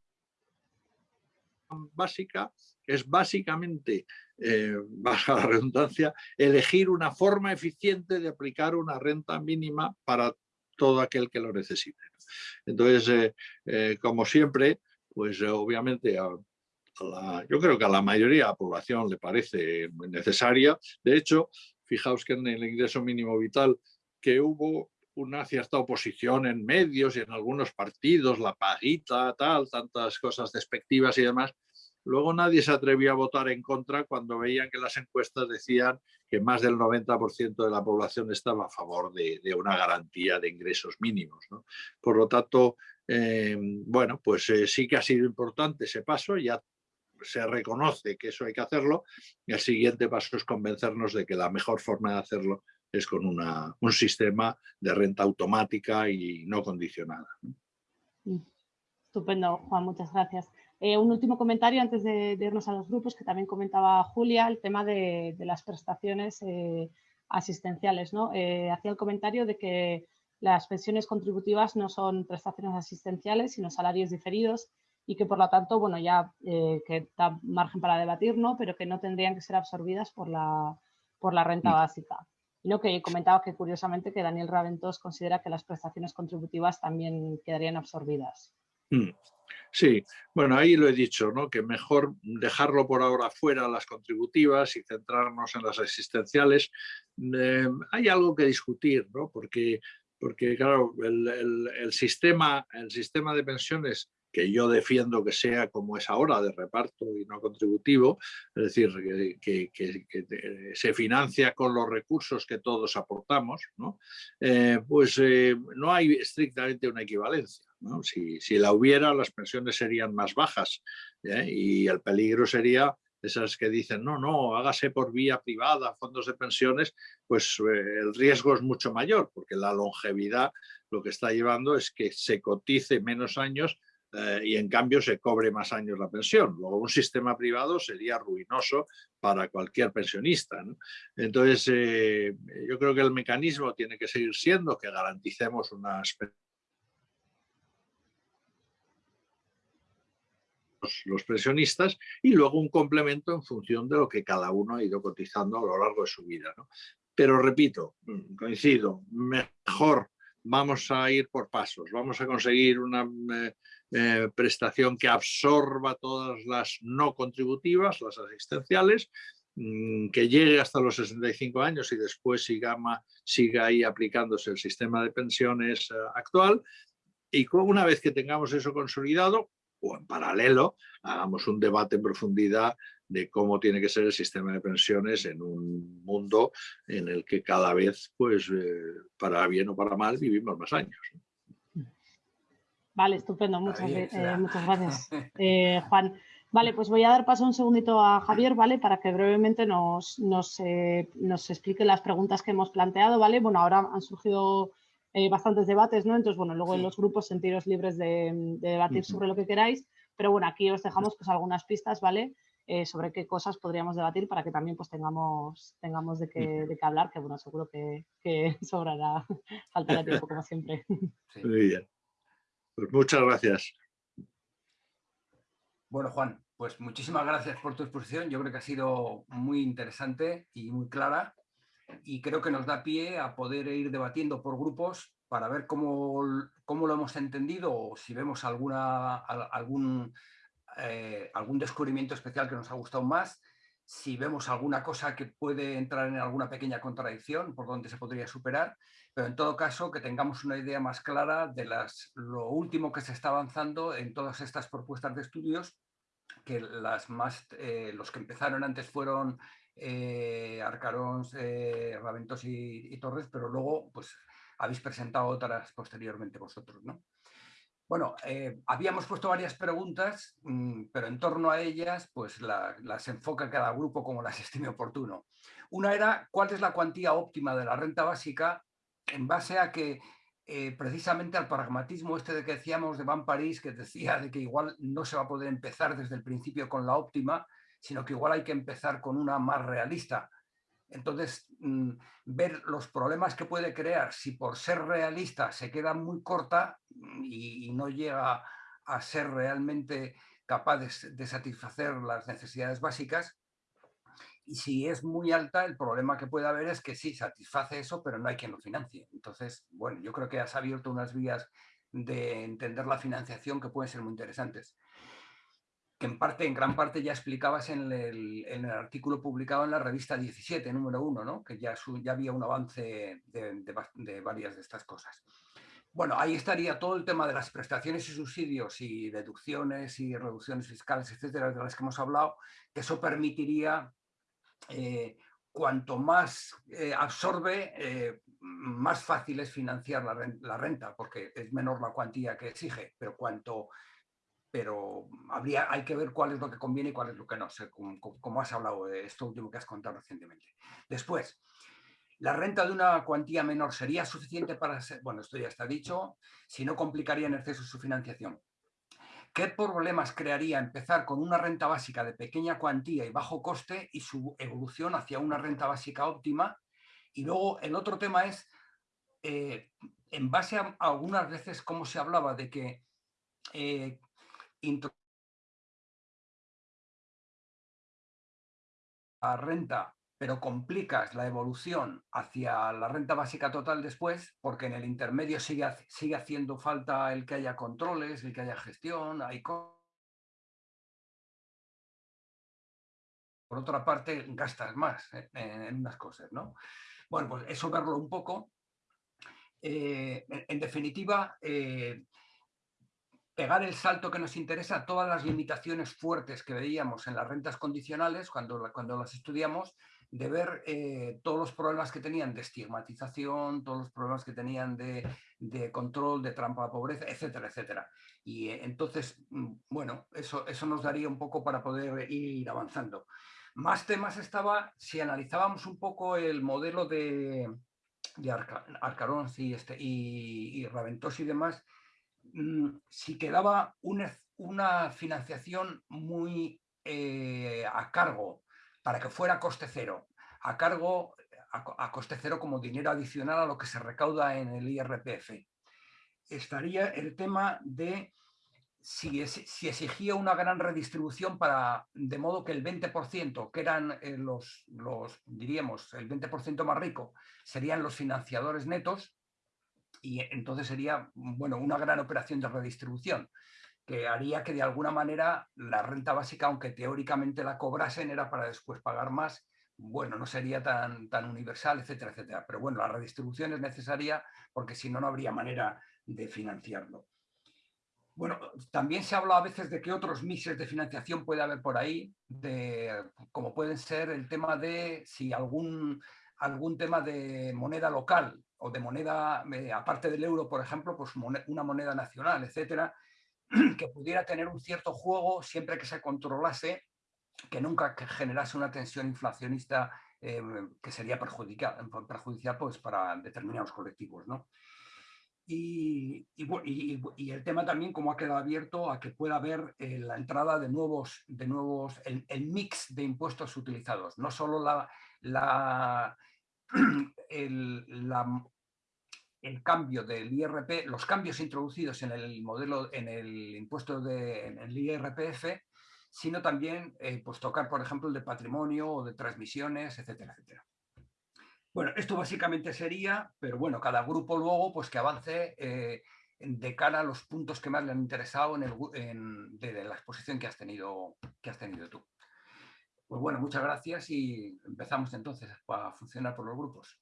básica es básicamente, eh, baja la redundancia, elegir una forma eficiente de aplicar una renta mínima para todo aquel que lo necesite. Entonces, eh, eh, como siempre, pues obviamente yo creo que a la mayoría de la población le parece necesaria. De hecho, fijaos que en el ingreso mínimo vital que hubo una cierta oposición en medios y en algunos partidos, la paguita, tal, tantas cosas despectivas y demás, Luego nadie se atrevió a votar en contra cuando veían que las encuestas decían que más del 90% de la población estaba a favor de, una garantía de ingresos mínimos. Por lo tanto, eh, bueno, pues eh, sí que ha sido importante ese paso, ya se reconoce que eso hay que hacerlo y el siguiente paso es convencernos de que la mejor forma de hacerlo es con un sistema de renta automática y no condicionada. Mm. Estupendo, Juan, muchas gracias. Eh, un último comentario antes de, irnos a los grupos, que también comentaba Julia, el tema de, las prestaciones eh, asistenciales. ¿no? Eh, hacía el comentario de que las pensiones contributivas no son prestaciones asistenciales, sino salarios diferidos y que por lo tanto, bueno, ya que da margen para debatir, ¿no? pero que no tendrían que ser absorbidas por la, por la renta mm. básica. Y lo que comentaba que curiosamente que Daniel Raventos considera que las prestaciones contributivas también quedarían absorbidas. Mm. Sí, bueno, ahí lo he dicho, ¿no? que mejor dejarlo por ahora fuera las contributivas y centrarnos en las existenciales. Eh, hay algo que discutir, ¿no? porque, porque claro, el, sistema, el sistema de pensiones que yo defiendo que sea como es ahora, de reparto y no contributivo, es decir, que, se financia con los recursos que todos aportamos. Eh, pues eh, no hay estrictamente una equivalencia. Si, la hubiera, las pensiones serían más bajas ¿eh? y el peligro sería esas que dicen, no, no, hágase por vía privada, fondos de pensiones, pues el riesgo es mucho mayor, porque la longevidad lo que está llevando es que se cotice menos años eh, y en cambio se cobre más años la pensión. Luego un sistema privado sería ruinoso para cualquier pensionista. Entonces eh, yo creo que el mecanismo tiene que seguir siendo que garanticemos unas los pensionistas y luego un complemento en función de lo que cada uno ha ido cotizando a lo largo de su vida. Pero repito, mm, coincido, mejor vamos a ir por pasos, vamos a conseguir una eh, prestación que absorba todas las no contributivas, las asistenciales, mm, que llegue hasta los 65 años y después siga, siga ahí aplicándose el sistema de pensiones eh, actual. Y una vez que tengamos eso consolidado, o en paralelo, hagamos un debate en profundidad de cómo tiene que ser el sistema de pensiones en un mundo en el que cada vez, pues, eh, para bien o para mal, vivimos más años. Vale, estupendo, muchas, eh, gracias, eh, Juan. Vale, pues voy a dar paso un segundito a Javier, ¿vale? Para que brevemente nos, nos, nos explique las preguntas que hemos planteado, ¿vale? Bueno, ahora han surgido bastantes debates, ¿no? Entonces, bueno, luego en los grupos sentiros libres de, debatir sobre lo que queráis, pero bueno, aquí os dejamos pues algunas pistas, ¿vale? Eh, sobre qué cosas podríamos debatir para que también pues tengamos, tengamos de, qué, de qué hablar, que bueno, seguro que, que sobrará, faltará tiempo como siempre. Muy bien. Pues muchas gracias. Bueno, Juan, pues muchísimas gracias por tu exposición. Yo creo que ha sido muy interesante y muy clara y creo que nos da pie a poder ir debatiendo por grupos para ver cómo, cómo lo hemos entendido o si vemos alguna, algún eh, algún descubrimiento especial que nos ha gustado más, si vemos alguna cosa que puede entrar en alguna pequeña contradicción por donde se podría superar, pero en todo caso que tengamos una idea más clara de las, lo último que se está avanzando en todas estas propuestas de estudios que las más, eh, los que empezaron antes fueron eh, Arcarón, eh, Raventos y, Torres, pero luego pues habéis presentado otras posteriormente vosotros, ¿no? Bueno, eh, habíamos puesto varias preguntas, mm, pero en torno a ellas pues las enfoca cada grupo como las estime oportuno. Una era, ¿cuál es la cuantía óptima de la renta básica en base a que eh, precisamente al pragmatismo este de que decíamos de Van París, que decía de que igual no se va a poder empezar desde el principio con la óptima, sino que igual hay que empezar con una más realista. Entonces, mm, ver los problemas que puede crear si por ser realista se queda muy corta mm, y, no llega a ser realmente capaz de satisfacer las necesidades básicas, y si es muy alta, el problema que puede haber es que sí, satisface eso, pero no hay quien lo financie. Entonces, bueno, yo creo que has abierto unas vías de entender la financiación que pueden ser muy interesantes. Que en parte, en gran parte ya explicabas en el, artículo publicado en la revista 17, número 1, ¿no? que ya, ya había un avance de, varias de estas cosas. Bueno, ahí estaría todo el tema de las prestaciones y subsidios y deducciones y reducciones fiscales, etcétera, de las que hemos hablado, que eso permitiría eh, cuanto más eh, absorbe, eh, más fácil es financiar la renta, porque es menor la cuantía que exige, pero cuanto pero habría, hay que ver cuál es lo que conviene y cuál es lo que no, como, has hablado de esto último que has contado recientemente. Después, la renta de una cuantía menor sería suficiente para ser, bueno, esto ya está dicho, si no complicaría en exceso su financiación. ¿Qué problemas crearía empezar con una renta básica de pequeña cuantía y bajo coste y su evolución hacia una renta básica óptima? Y luego el otro tema es, eh, en base a, algunas veces cómo se hablaba de que eh, la renta pero complicas la evolución hacia la renta básica total después, porque en el intermedio sigue, sigue haciendo falta el que haya controles, el que haya gestión, hay Por otra parte, gastas más en, unas cosas, ¿no? Bueno, pues eso verlo un poco. Eh, en, definitiva, eh, pegar el salto que nos interesa, todas las limitaciones fuertes que veíamos en las rentas condicionales cuando, cuando las estudiamos, de ver eh, todos los problemas que tenían de estigmatización, todos los problemas que tenían de, control, de trampa de pobreza, etcétera, etcétera. Y eh, entonces, mm, bueno, eso, eso nos daría un poco para poder ir avanzando. Más temas estaba, si analizábamos un poco el modelo de, de Arcarón y, este, y, y y demás, si quedaba una, una financiación muy eh, a cargo para que fuera coste cero, a cargo, a, coste cero como dinero adicional a lo que se recauda en el IRPF. Estaría el tema de si, si, exigía una gran redistribución para, de modo que el 20%, que eran eh, los, los, diríamos, el 20% más rico, serían los financiadores netos, y entonces sería, bueno, una gran operación de redistribución que haría que de alguna manera la renta básica, aunque teóricamente la cobrasen, era para después pagar más, bueno, no sería tan, tan universal, etcétera, etcétera. Pero bueno, la redistribución es necesaria porque si no, no habría manera de financiarlo. Bueno, también se habla a veces de que otros mixes de financiación puede haber por ahí, de, como pueden ser el tema de si algún, algún tema de moneda local o de moneda, eh, aparte del euro, por ejemplo, pues una moneda nacional, etcétera, que pudiera tener un cierto juego siempre que se controlase, que nunca generase una tensión inflacionista eh, que sería perjudicial, perjudicial pues, para determinados colectivos. ¿no? Y, y, el tema también como ha quedado abierto a que pueda haber eh, la entrada de nuevos, de nuevos el, el, mix de impuestos utilizados, no solo la, la, el, el cambio del IRP, los cambios introducidos en el modelo, en el impuesto de, en el IRPF, sino también eh, pues tocar, por ejemplo, el de patrimonio o de transmisiones, etcétera, etcétera. Bueno, esto básicamente sería, pero bueno, cada grupo luego pues que avance eh, de cara a los puntos que más le han interesado en, el, de, la exposición que has, tenido, que has tenido tú. Pues bueno, muchas gracias y empezamos entonces a funcionar por los grupos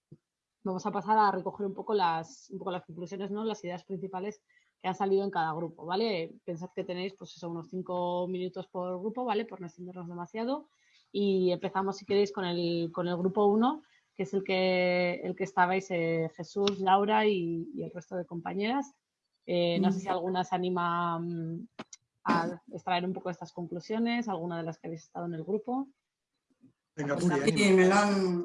vamos a pasar a recoger un poco las, conclusiones, ¿no? las ideas principales que ha salido en cada grupo, ¿vale? Pensad que tenéis pues eso, unos cinco minutos por grupo, ¿vale? Por no extendernos demasiado. Y empezamos, si queréis, con el, con el grupo 1, que es el que, el que estabais eh, Jesús, Laura y, el resto de compañeras. Eh, no sé si alguna se anima mm, a extraer un poco estas conclusiones, alguna de las que habéis estado en el grupo. Venga, bien. me la han,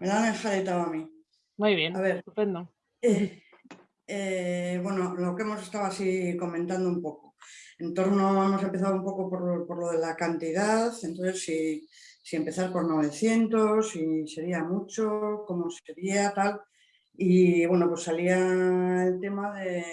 me la han a mí. Muy bien, a ver, estupendo. Eh, eh, bueno, lo que hemos estado así comentando un poco. En torno, hemos empezado un poco por, por lo de la cantidad, entonces si, si, empezar por 900, si sería mucho, cómo sería, tal. Y bueno, pues salía el tema de,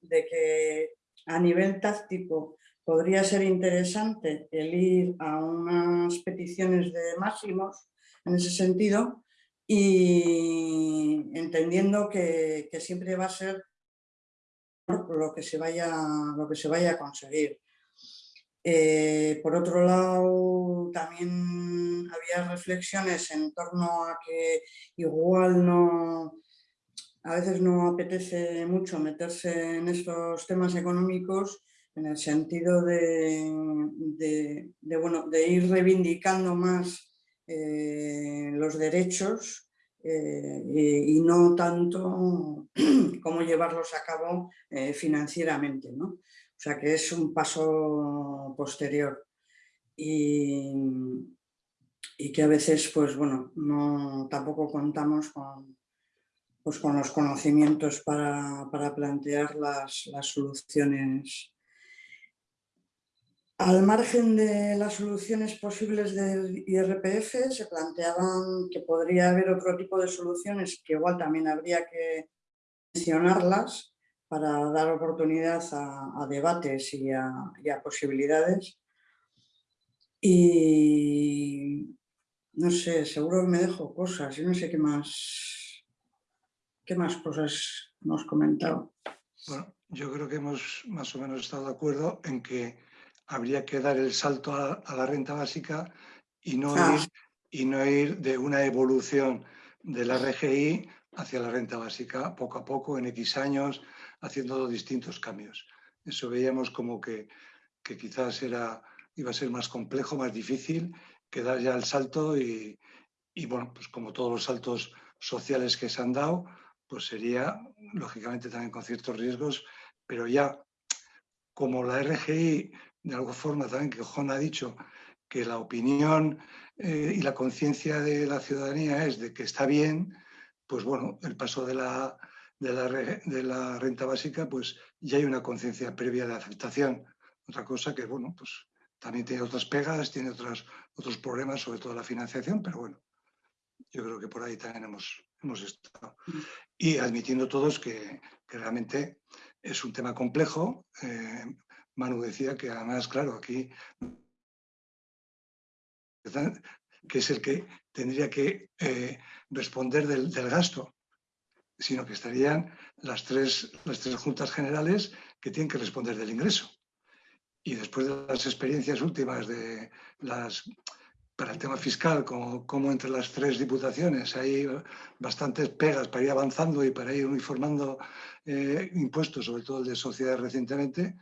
de que a nivel táctico podría ser interesante el ir a unas peticiones de máximos en ese sentido, y entendiendo que, siempre va a ser lo que se vaya, lo que se vaya a conseguir. Eh, por otro lado, también había reflexiones en torno a que igual no, a veces no apetece mucho meterse en estos temas económicos en el sentido de, bueno, de ir reivindicando más eh, los derechos eh, y no tanto cómo llevarlos a cabo eh, financieramente. ¿no? O sea que es un paso posterior y, y que a veces pues bueno, no, tampoco contamos con, pues, con los conocimientos para, para plantear las, las soluciones al margen de las soluciones posibles del IRPF, se planteaban que podría haber otro tipo de soluciones que igual también habría que mencionarlas para dar oportunidad a, debates y a, posibilidades. Y no sé, seguro me dejo cosas, yo no sé qué más, qué más cosas hemos comentado. Bueno, yo creo que hemos más o menos estado de acuerdo en que habría que dar el salto a, la renta básica y no, ah. ir, y no ir de una evolución de la RGI hacia la renta básica poco a poco, en X años, haciendo distintos cambios. Eso veíamos como que, quizás era, iba a ser más complejo, más difícil que dar ya el salto y, y bueno, pues como todos los saltos sociales que se han dado, pues sería, lógicamente también con ciertos riesgos, pero ya como la RGI de alguna forma también que Juan ha dicho que la opinión eh, y la conciencia de la ciudadanía es de que está bien, pues bueno, el paso de la, de la, de la renta básica, pues ya hay una conciencia previa de aceptación. Otra cosa que, bueno, pues también tiene otras pegas, tiene otros, otros problemas, sobre todo la financiación, pero bueno, yo creo que por ahí también hemos, hemos estado. Mm. Y admitiendo todos que, que realmente es un tema complejo, eh, Manu decía que además, claro, aquí que es el que tendría que eh, responder del, gasto, sino que estarían las tres, las tres juntas generales que tienen que responder del ingreso. Y después de las experiencias últimas de las para el tema fiscal, como, como, entre las tres diputaciones hay bastantes pegas para ir avanzando y para ir uniformando eh, impuestos, sobre todo el de sociedades recientemente,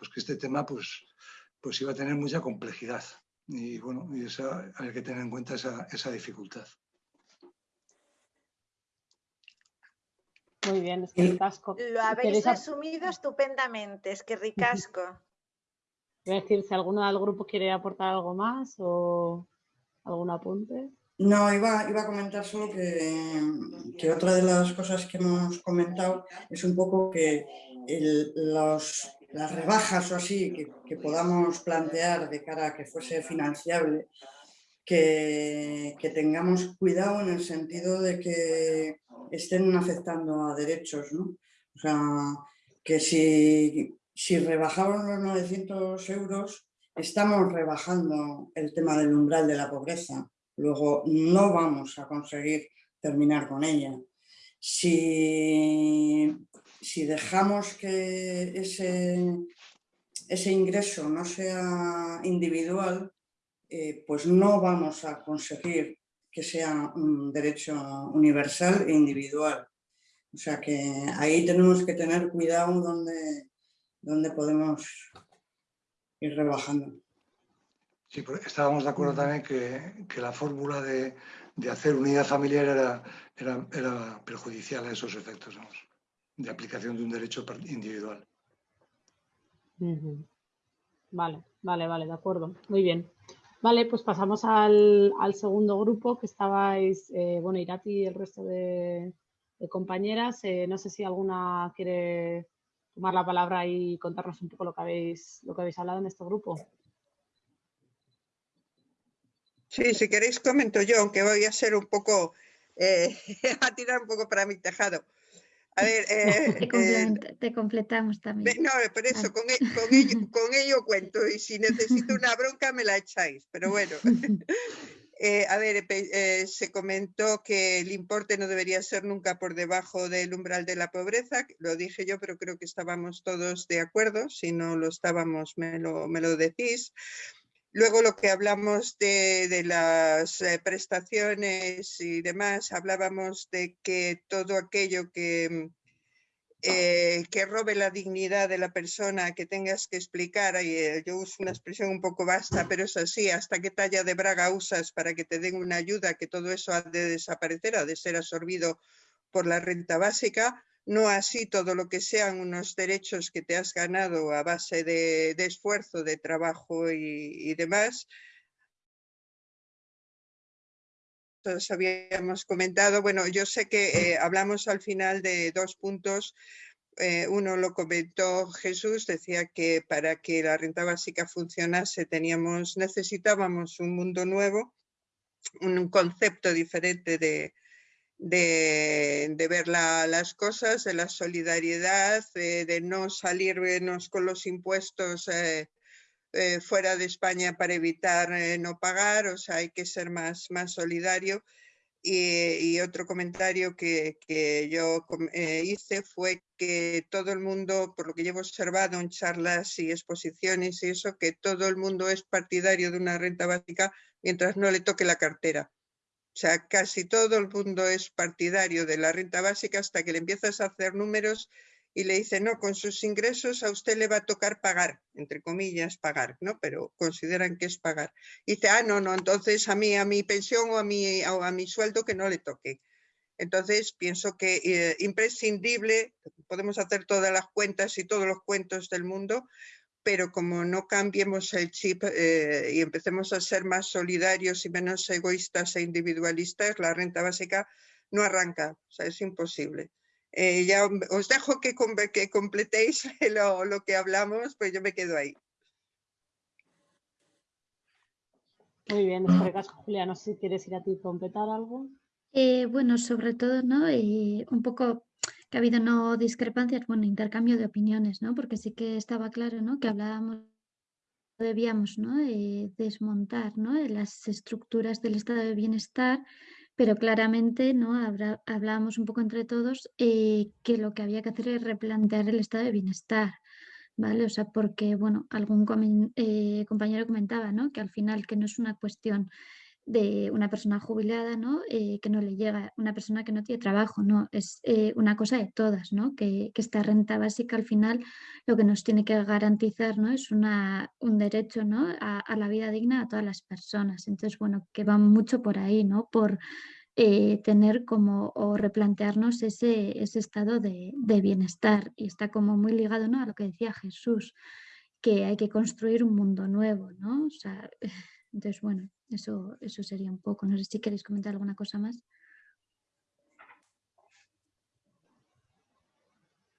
pues que este tema pues, pues iba a tener mucha complejidad. Y bueno, y esa, hay que tener en cuenta esa, esa dificultad. Muy bien, es que ricasco. Lo habéis resumido estupendamente, es que ricasco. Voy a decir, si alguno del grupo quiere aportar algo más o algún apunte. No, iba, iba a comentar solo que, que, otra de las cosas que hemos comentado es un poco que el, los, las rebajas o así que, podamos plantear de cara a que fuese financiable, que, tengamos cuidado en el sentido de que estén afectando a derechos, ¿no? O sea, que si, si rebajamos los 900 euros, estamos rebajando el tema del umbral de la pobreza. Luego no vamos a conseguir terminar con ella. Si si dejamos que ese, ingreso no sea individual, eh, pues no vamos a conseguir que sea un derecho universal e individual. O sea que ahí tenemos que tener cuidado donde, donde podemos ir rebajando. Sí, estábamos de acuerdo también que, la fórmula de, hacer unidad familiar era, era, perjudicial a esos efectos de aplicación de un derecho individual. Vale, vale, vale, de acuerdo. Muy bien. Vale, pues pasamos al, segundo grupo que estabais, eh, bueno, Irati y el resto de, compañeras. Eh, no sé si alguna quiere tomar la palabra y contarnos un poco lo que habéis, lo que habéis hablado en este grupo. Sí, si queréis comento yo, aunque voy a ser un poco, eh, a tirar un poco para mi tejado. A ver, te, completamos también. No, por eso, con, ello, con, ello, cuento y si necesito una bronca me la echáis, pero bueno. Eh, a ver, eh, se comentó que el importe no debería ser nunca por debajo del umbral de la pobreza, lo dije yo, pero creo que estábamos todos de acuerdo, si no lo estábamos me lo, me lo decís. Luego lo que hablamos de, las eh, prestaciones y demás, hablábamos de que todo aquello que, eh, que robe la dignidad de la persona, que tengas que explicar, eh, yo uso una expresión un poco vasta, pero es así, hasta qué talla de braga usas para que te den una ayuda, que todo eso ha de desaparecer, ha de ser absorbido por la renta básica, no así todo lo que sean unos derechos que te has ganado a base de, esfuerzo, de trabajo y demás, todos habíamos comentado. Bueno, yo sé que eh, hablamos al final de dos puntos. Eh, uno lo comentó Jesús, decía que para que la renta básica funcionase teníamos, necesitábamos un mundo nuevo, un concepto diferente de, de, ver las cosas, de la solidaridad, de, no salirnos con los impuestos eh, eh, fuera de España para evitar eh, no pagar, o sea, hay que ser más, más solidario. Y, otro comentario que, yo eh, hice fue que todo el mundo, por lo que llevo observado en charlas y exposiciones y eso, que todo el mundo es partidario de una renta básica mientras no le toque la cartera. O sea, casi todo el mundo es partidario de la renta básica hasta que le empiezas a hacer números y le dice, no, con sus ingresos a usted le va a tocar pagar, entre comillas, pagar, ¿no? Pero consideran que es pagar. Y dice, ah, no, no, entonces a mí, a mi pensión o a mi, a mi sueldo que no le toque. Entonces pienso que eh, imprescindible, podemos hacer todas las cuentas y todos los cuentos del mundo, pero como no cambiemos el chip eh, y empecemos a ser más solidarios y menos egoístas e individualistas, la renta básica no arranca, o sea, es imposible. Eh, ya os dejo que, que completéis lo, que hablamos, pues yo me quedo ahí. Muy bien, Julia, no sé si quieres ir a ti completar algo. Eh, bueno, sobre todo, ¿no? Eh, un poco que ha habido no discrepancias, bueno, intercambio de opiniones, ¿no? Porque sí que estaba claro, ¿no? Que hablábamos, debíamos, ¿no? desmontar, ¿no? Las estructuras del estado de bienestar pero claramente ¿no? hablábamos un poco entre todos eh, que lo que había que hacer es replantear el estado de bienestar, ¿vale? O sea, porque, bueno, algún eh, compañero comentaba, ¿no? Que al final que no es una cuestión de una persona jubilada, ¿no? Eh, que no le llega, una persona que no tiene trabajo, ¿no? Es eh, una cosa de todas, ¿no? Que, esta renta básica al final lo que nos tiene que garantizar, ¿no? Es una, un derecho, ¿no? A, la vida digna a todas las personas. Entonces, bueno, que va mucho por ahí, ¿no? Por eh, tener como o replantearnos ese, ese estado de, de, bienestar y está como muy ligado, ¿no? A lo que decía Jesús, que hay que construir un mundo nuevo, ¿no? O sea, entonces, bueno, eso, eso sería un poco. No sé si queréis comentar alguna cosa más.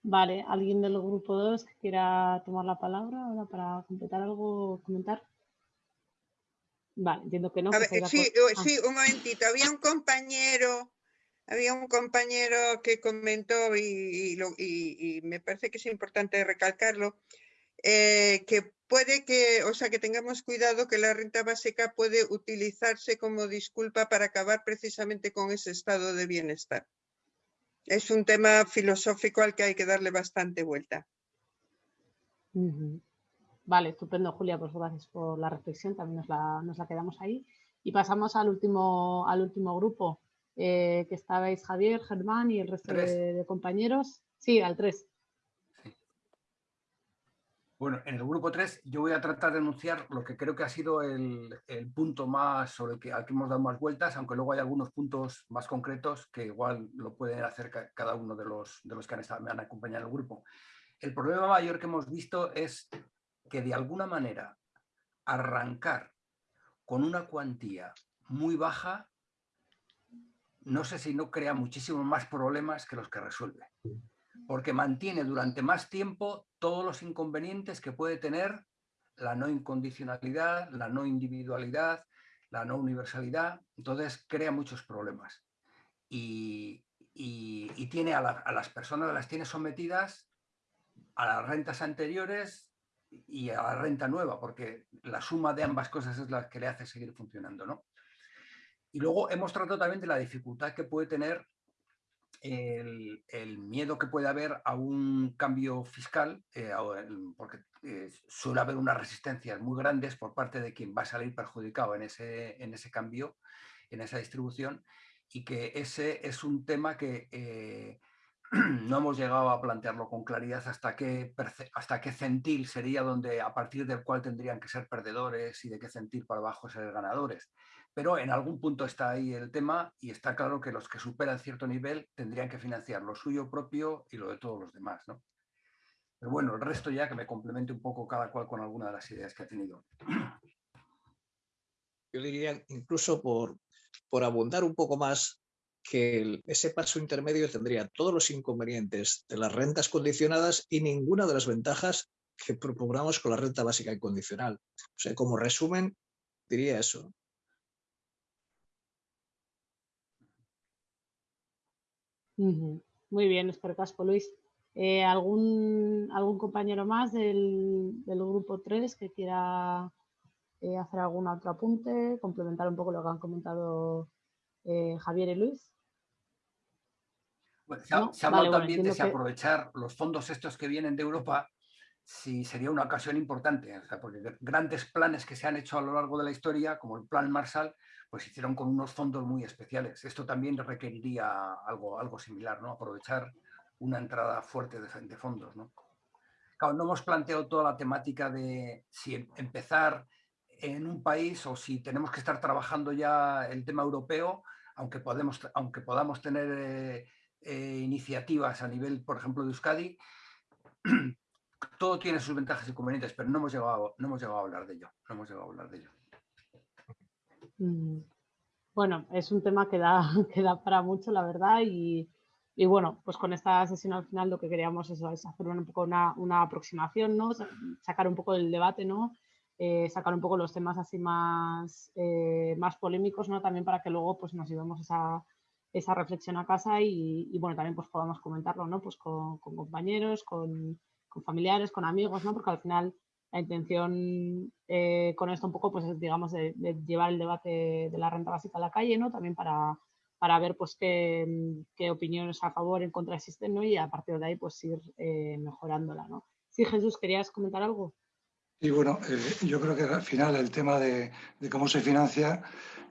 Vale, ¿alguien del grupo 2 que quiera tomar la palabra ahora para completar algo, comentar? Vale, entiendo que no. sí, ah. sí, un momentito. Había un compañero, había un compañero que comentó y, y me parece que es importante recalcarlo, eh, que puede que, o sea, que tengamos cuidado que la renta básica puede utilizarse como disculpa para acabar precisamente con ese estado de bienestar. Es un tema filosófico al que hay que darle bastante vuelta. Vale, estupendo, Julia, pues gracias por la reflexión, también nos la, quedamos ahí. Y pasamos al último, al último grupo. eh, que estabais Javier, Germán y el resto de, compañeros. Sí, al 3. Bueno, en el grupo 3 yo voy a tratar de anunciar lo que creo que ha sido el, punto más sobre el que, hemos dado más vueltas, aunque luego hay algunos puntos más concretos que igual lo pueden hacer cada uno de los, de los que han estado, me han acompañado en el grupo. El problema mayor que hemos visto es que de alguna manera arrancar con una cuantía muy baja, no sé si no crea muchísimos más problemas que los que resuelve porque mantiene durante más tiempo todos los inconvenientes que puede tener la no incondicionalidad, la no individualidad, la no universalidad, entonces crea muchos problemas. Y, tiene a, las personas, las tiene sometidas a las rentas anteriores y a la renta nueva, porque la suma de ambas cosas es la que le hace seguir funcionando. ¿no? Y luego hemos tratado también de la dificultad que puede tener el, miedo que puede haber a un cambio fiscal, eh, porque eh, suele haber unas resistencias muy grandes por parte de quien va a salir perjudicado en ese, en ese cambio, en esa distribución, y que ese es un tema que eh, no hemos llegado a plantearlo con claridad hasta qué, hasta qué centil sería donde a partir del cual tendrían que ser perdedores y de qué centil para abajo ser ganadores pero en algún punto está ahí el tema y está claro que los que superan cierto nivel tendrían que financiar lo suyo propio y lo de todos los demás. ¿no? Pero bueno, el resto ya que me complemente un poco cada cual con alguna de las ideas que ha tenido. Yo diría, incluso por, por abundar un poco más, que ese paso intermedio tendría todos los inconvenientes de las rentas condicionadas y ninguna de las ventajas que proponemos con la renta básica incondicional. O sea, como resumen, diría eso. Muy bien, espero casco, Luis. Eh, ¿algún, ¿Algún compañero más del, grupo 3 que quiera eh, hacer algún otro apunte, complementar un poco lo que han comentado eh, Javier y Luis? se ha, hablado también de aprovechar los fondos estos que vienen de Europa si sería una ocasión importante, porque grandes planes que se han hecho a lo largo de la historia, como el Plan Marshall, pues hicieron con unos fondos muy especiales. Esto también requeriría algo, algo similar, ¿no? Aprovechar una entrada fuerte de, fondos, ¿no? No hemos planteado toda la temática de si em, empezar en un país o si tenemos que estar trabajando ya el tema europeo, aunque, podemos, aunque podamos tener eh, eh, iniciativas a nivel, por ejemplo, de Euskadi, todo tiene sus ventajas y inconvenientes, pero no hemos llegado a hablar de ello. No hemos llegado a hablar de ello. Mm. Bueno, es un tema que da, que da para mucho, la verdad, y, bueno, pues con esta sesión al final lo que queríamos es, hacer un poco una, aproximación, ¿no? Sacar un poco el debate, ¿no? Eh, sacar un poco los temas así más, eh, más polémicos, ¿no? También para que luego pues nos llevemos esa, esa reflexión a casa y, bueno, también pues podamos comentarlo, ¿no? Pues con, compañeros, con, con, familiares, con amigos, ¿no? Porque al final la intención eh, con esto un poco, pues digamos, de, llevar el debate de la renta básica a la calle, ¿no? También para, para ver, pues, qué, qué, opiniones a favor, en contra existen, ¿no? Y a partir de ahí, pues, ir eh, mejorándola, ¿no? Sí, Jesús, ¿querías comentar algo? Sí, bueno, eh, yo creo que al final el tema de, cómo se financia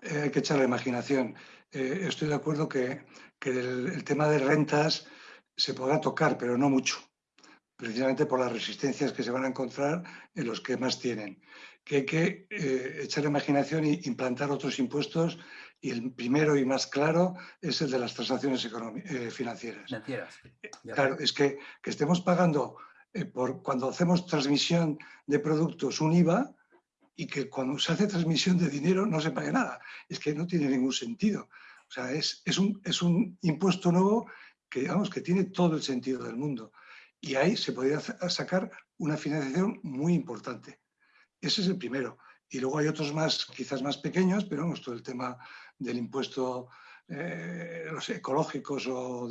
hay que echar la imaginación. estoy de acuerdo que, que el, el tema de rentas se podrá tocar, pero no mucho precisamente por las resistencias que se van a encontrar en los que más tienen. Que hay que eh, echar la imaginación e implantar otros impuestos y el primero y más claro es el de las transacciones eh, financieras. Financieras. Claro, es que, que estemos pagando eh, por cuando hacemos transmisión de productos un IVA y que cuando se hace transmisión de dinero no se pague nada. Es que no tiene ningún sentido. O sea, es, es, un, es un impuesto nuevo que, digamos, que tiene todo el sentido del mundo. Y ahí se podría sacar una financiación muy importante. Ese es el primero. Y luego hay otros más, quizás más pequeños, pero vamos, todo el tema del impuesto, eh, los ecológicos, o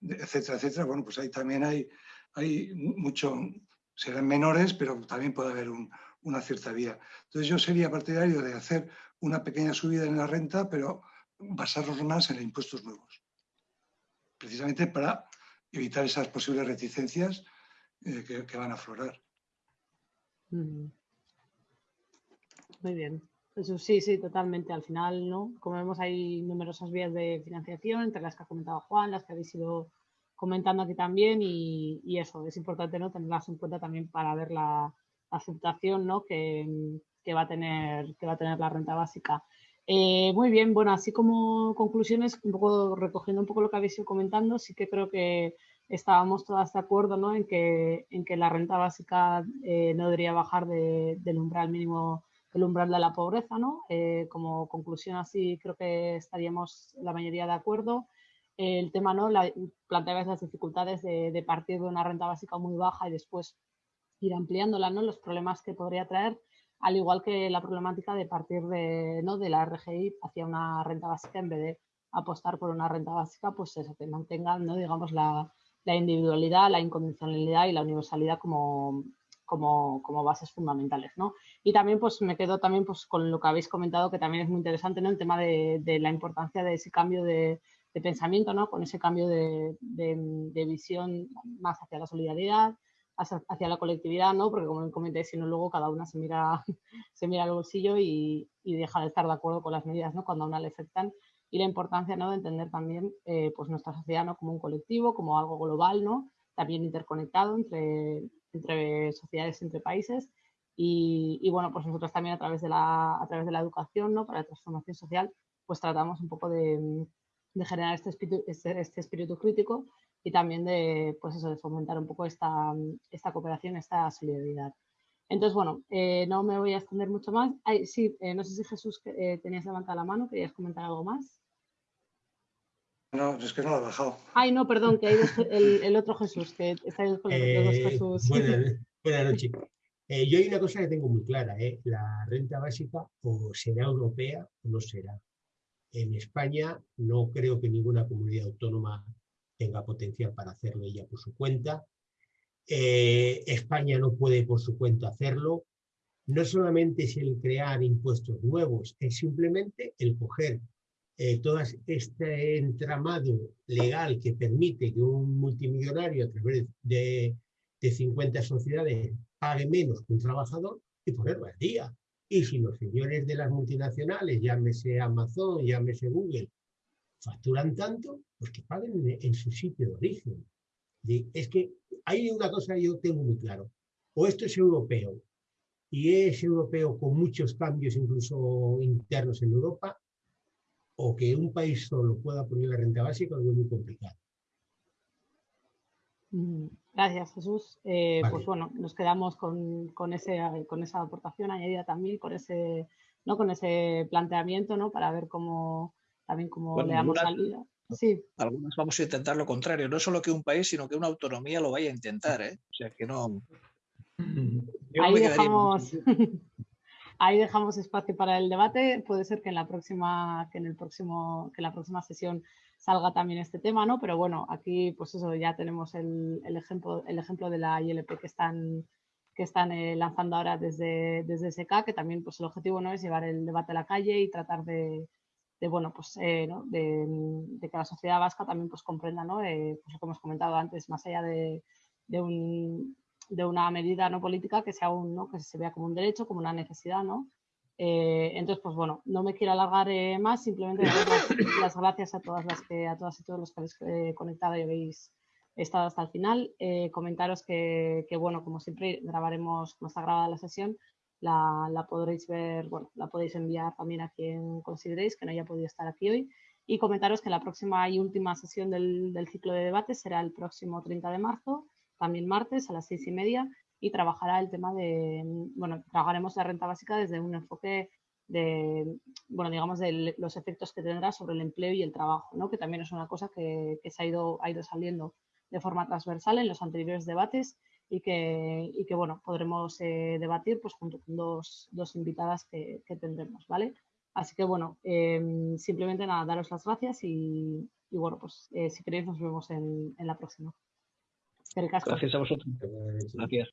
etcétera, etcétera. Bueno, pues ahí también hay, hay mucho, serán menores, pero también puede haber una cierta vía. Entonces yo sería partidario de hacer una pequeña subida en la renta, pero basarnos más en impuestos nuevos. Precisamente para evitar esas posibles reticencias eh, que, van a aflorar. Muy bien. sí, sí, totalmente. Al final, ¿no? Como vemos, hay numerosas vías de financiación, entre las que ha comentado Juan, las que habéis ido comentando aquí también, y, eso, es importante ¿no? tenerlas en cuenta también para ver la, aceptación ¿no? que, va a tener, que va a tener la renta básica. Eh, muy bien, bueno, así como conclusiones, un poco recogiendo un poco lo que habéis ido comentando, sí que creo que estábamos todas de acuerdo ¿no? en, que, en que la renta básica eh, no debería bajar del umbral mínimo el umbral de la pobreza, ¿no? Eh, como conclusión así creo que estaríamos la mayoría de acuerdo. el tema, ¿no? La, planteabas las dificultades de, partir de una renta básica muy baja y después ir ampliándola, ¿no? Los problemas que podría traer, al igual que la problemática de partir de, ¿no? de la RGI hacia una renta básica en vez de apostar por una renta básica, pues eso, que mantenga, ¿no? digamos, la, la individualidad, la incondicionalidad y la universalidad como, bases fundamentales, ¿no? Y también pues me quedo también pues con lo que habéis comentado que también es muy interesante, ¿no? El tema de, la importancia de ese cambio de, pensamiento, ¿no? Con ese cambio de, visión más hacia la solidaridad, hacia, la colectividad, ¿no? Porque como comenté, si no luego cada una se mira, se mira al bolsillo y, y, deja de estar de acuerdo con las medidas, ¿no? Cuando a una le afectan y la importancia, ¿no? De entender también eh, pues nuestra sociedad, ¿no? Como un colectivo, como algo global, ¿no? También interconectado entre, entre sociedades, entre países. Y, bueno, pues nosotros también a través de la, a través de la educación, ¿no? para la transformación social, pues tratamos un poco de, generar este espíritu, este, este, espíritu crítico y también de, pues eso, de fomentar un poco esta, esta cooperación, esta solidaridad. Entonces, bueno, eh, no me voy a extender mucho más. Sí, eh, no sé si Jesús tenías levantada la mano, ¿querías comentar algo más? No, es que no lo ha bajado. Ay, no, perdón, que hay el, el, otro Jesús, que está ahí con los dos Jesús. Buenas, buenas noches. yo hay una cosa que tengo muy clara, la renta básica o será europea o no será. En España no creo que ninguna comunidad autónoma tenga potencial para hacerlo ella por su cuenta. Eh, España no puede por su cuenta hacerlo. No solamente es el crear impuestos nuevos, es simplemente el coger eh, todo este entramado legal que permite que un multimillonario a través de, de 50 sociedades pague menos que un trabajador y ponerlo al día. Y si los señores de las multinacionales, llámese Amazon, llámese Google, facturan tanto, pues que paguen en, su sitio de origen. Es que hay una cosa que yo tengo muy claro. O esto es europeo, y es europeo con muchos cambios incluso internos en Europa, o que un país solo pueda poner la renta básica, es muy complicado. Mm, gracias, Jesús. Eh, pues bueno, nos quedamos con, con, ese, con esa aportación añadida también, con ese, ¿no? con ese planteamiento, ¿no? Para ver cómo también cómo le damos salida. Sí. Algunos vamos a intentar lo contrario, no solo que un país, sino que una autonomía lo vaya a intentar, ¿eh? O sea que no. Ahí dejamos, ahí dejamos espacio para el debate. Puede ser que en la próxima, que en el próximo, que en la próxima sesión salga también este tema, ¿no? Pero bueno, aquí pues eso, ya tenemos el, ejemplo, el ejemplo de la ILP que están, que están eh, lanzando ahora desde, desde SK, que también pues el objetivo no es llevar el debate a la calle y tratar de, bueno, pues, eh, de, que la sociedad vasca también pues comprenda, ¿no? Eh, pues lo que hemos comentado antes, más allá de, un, de una medida no política que sea un, ¿no? que se vea como un derecho, como una necesidad, ¿no? Eh, entonces, pues bueno, no me quiero alargar eh, más, simplemente dar las, gracias a todas las que, a todas y todos los que habéis eh, conectado y habéis estado hasta el final. comentaros que, bueno, como siempre, grabaremos, como está grabada la sesión, la, podréis ver, bueno, la podéis enviar también a quien consideréis que no haya podido estar aquí hoy. Y comentaros que la próxima y última sesión del, del ciclo de debate será el próximo 30 de marzo, también martes a las seis y media, y trabajará el tema de, bueno, trabajaremos la renta básica desde un enfoque de, bueno, digamos, de los efectos que tendrá sobre el empleo y el trabajo, ¿no? que también es una cosa que, se ha ido, ha ido saliendo de forma transversal en los anteriores debates y que, y que bueno, podremos eh, debatir pues, junto con dos, dos invitadas que, que, tendremos, ¿vale? Así que bueno, em, simplemente nada, daros las gracias y, y bueno, pues eh, si queréis nos vemos en, en la próxima. Gracias a vosotros. Gracias.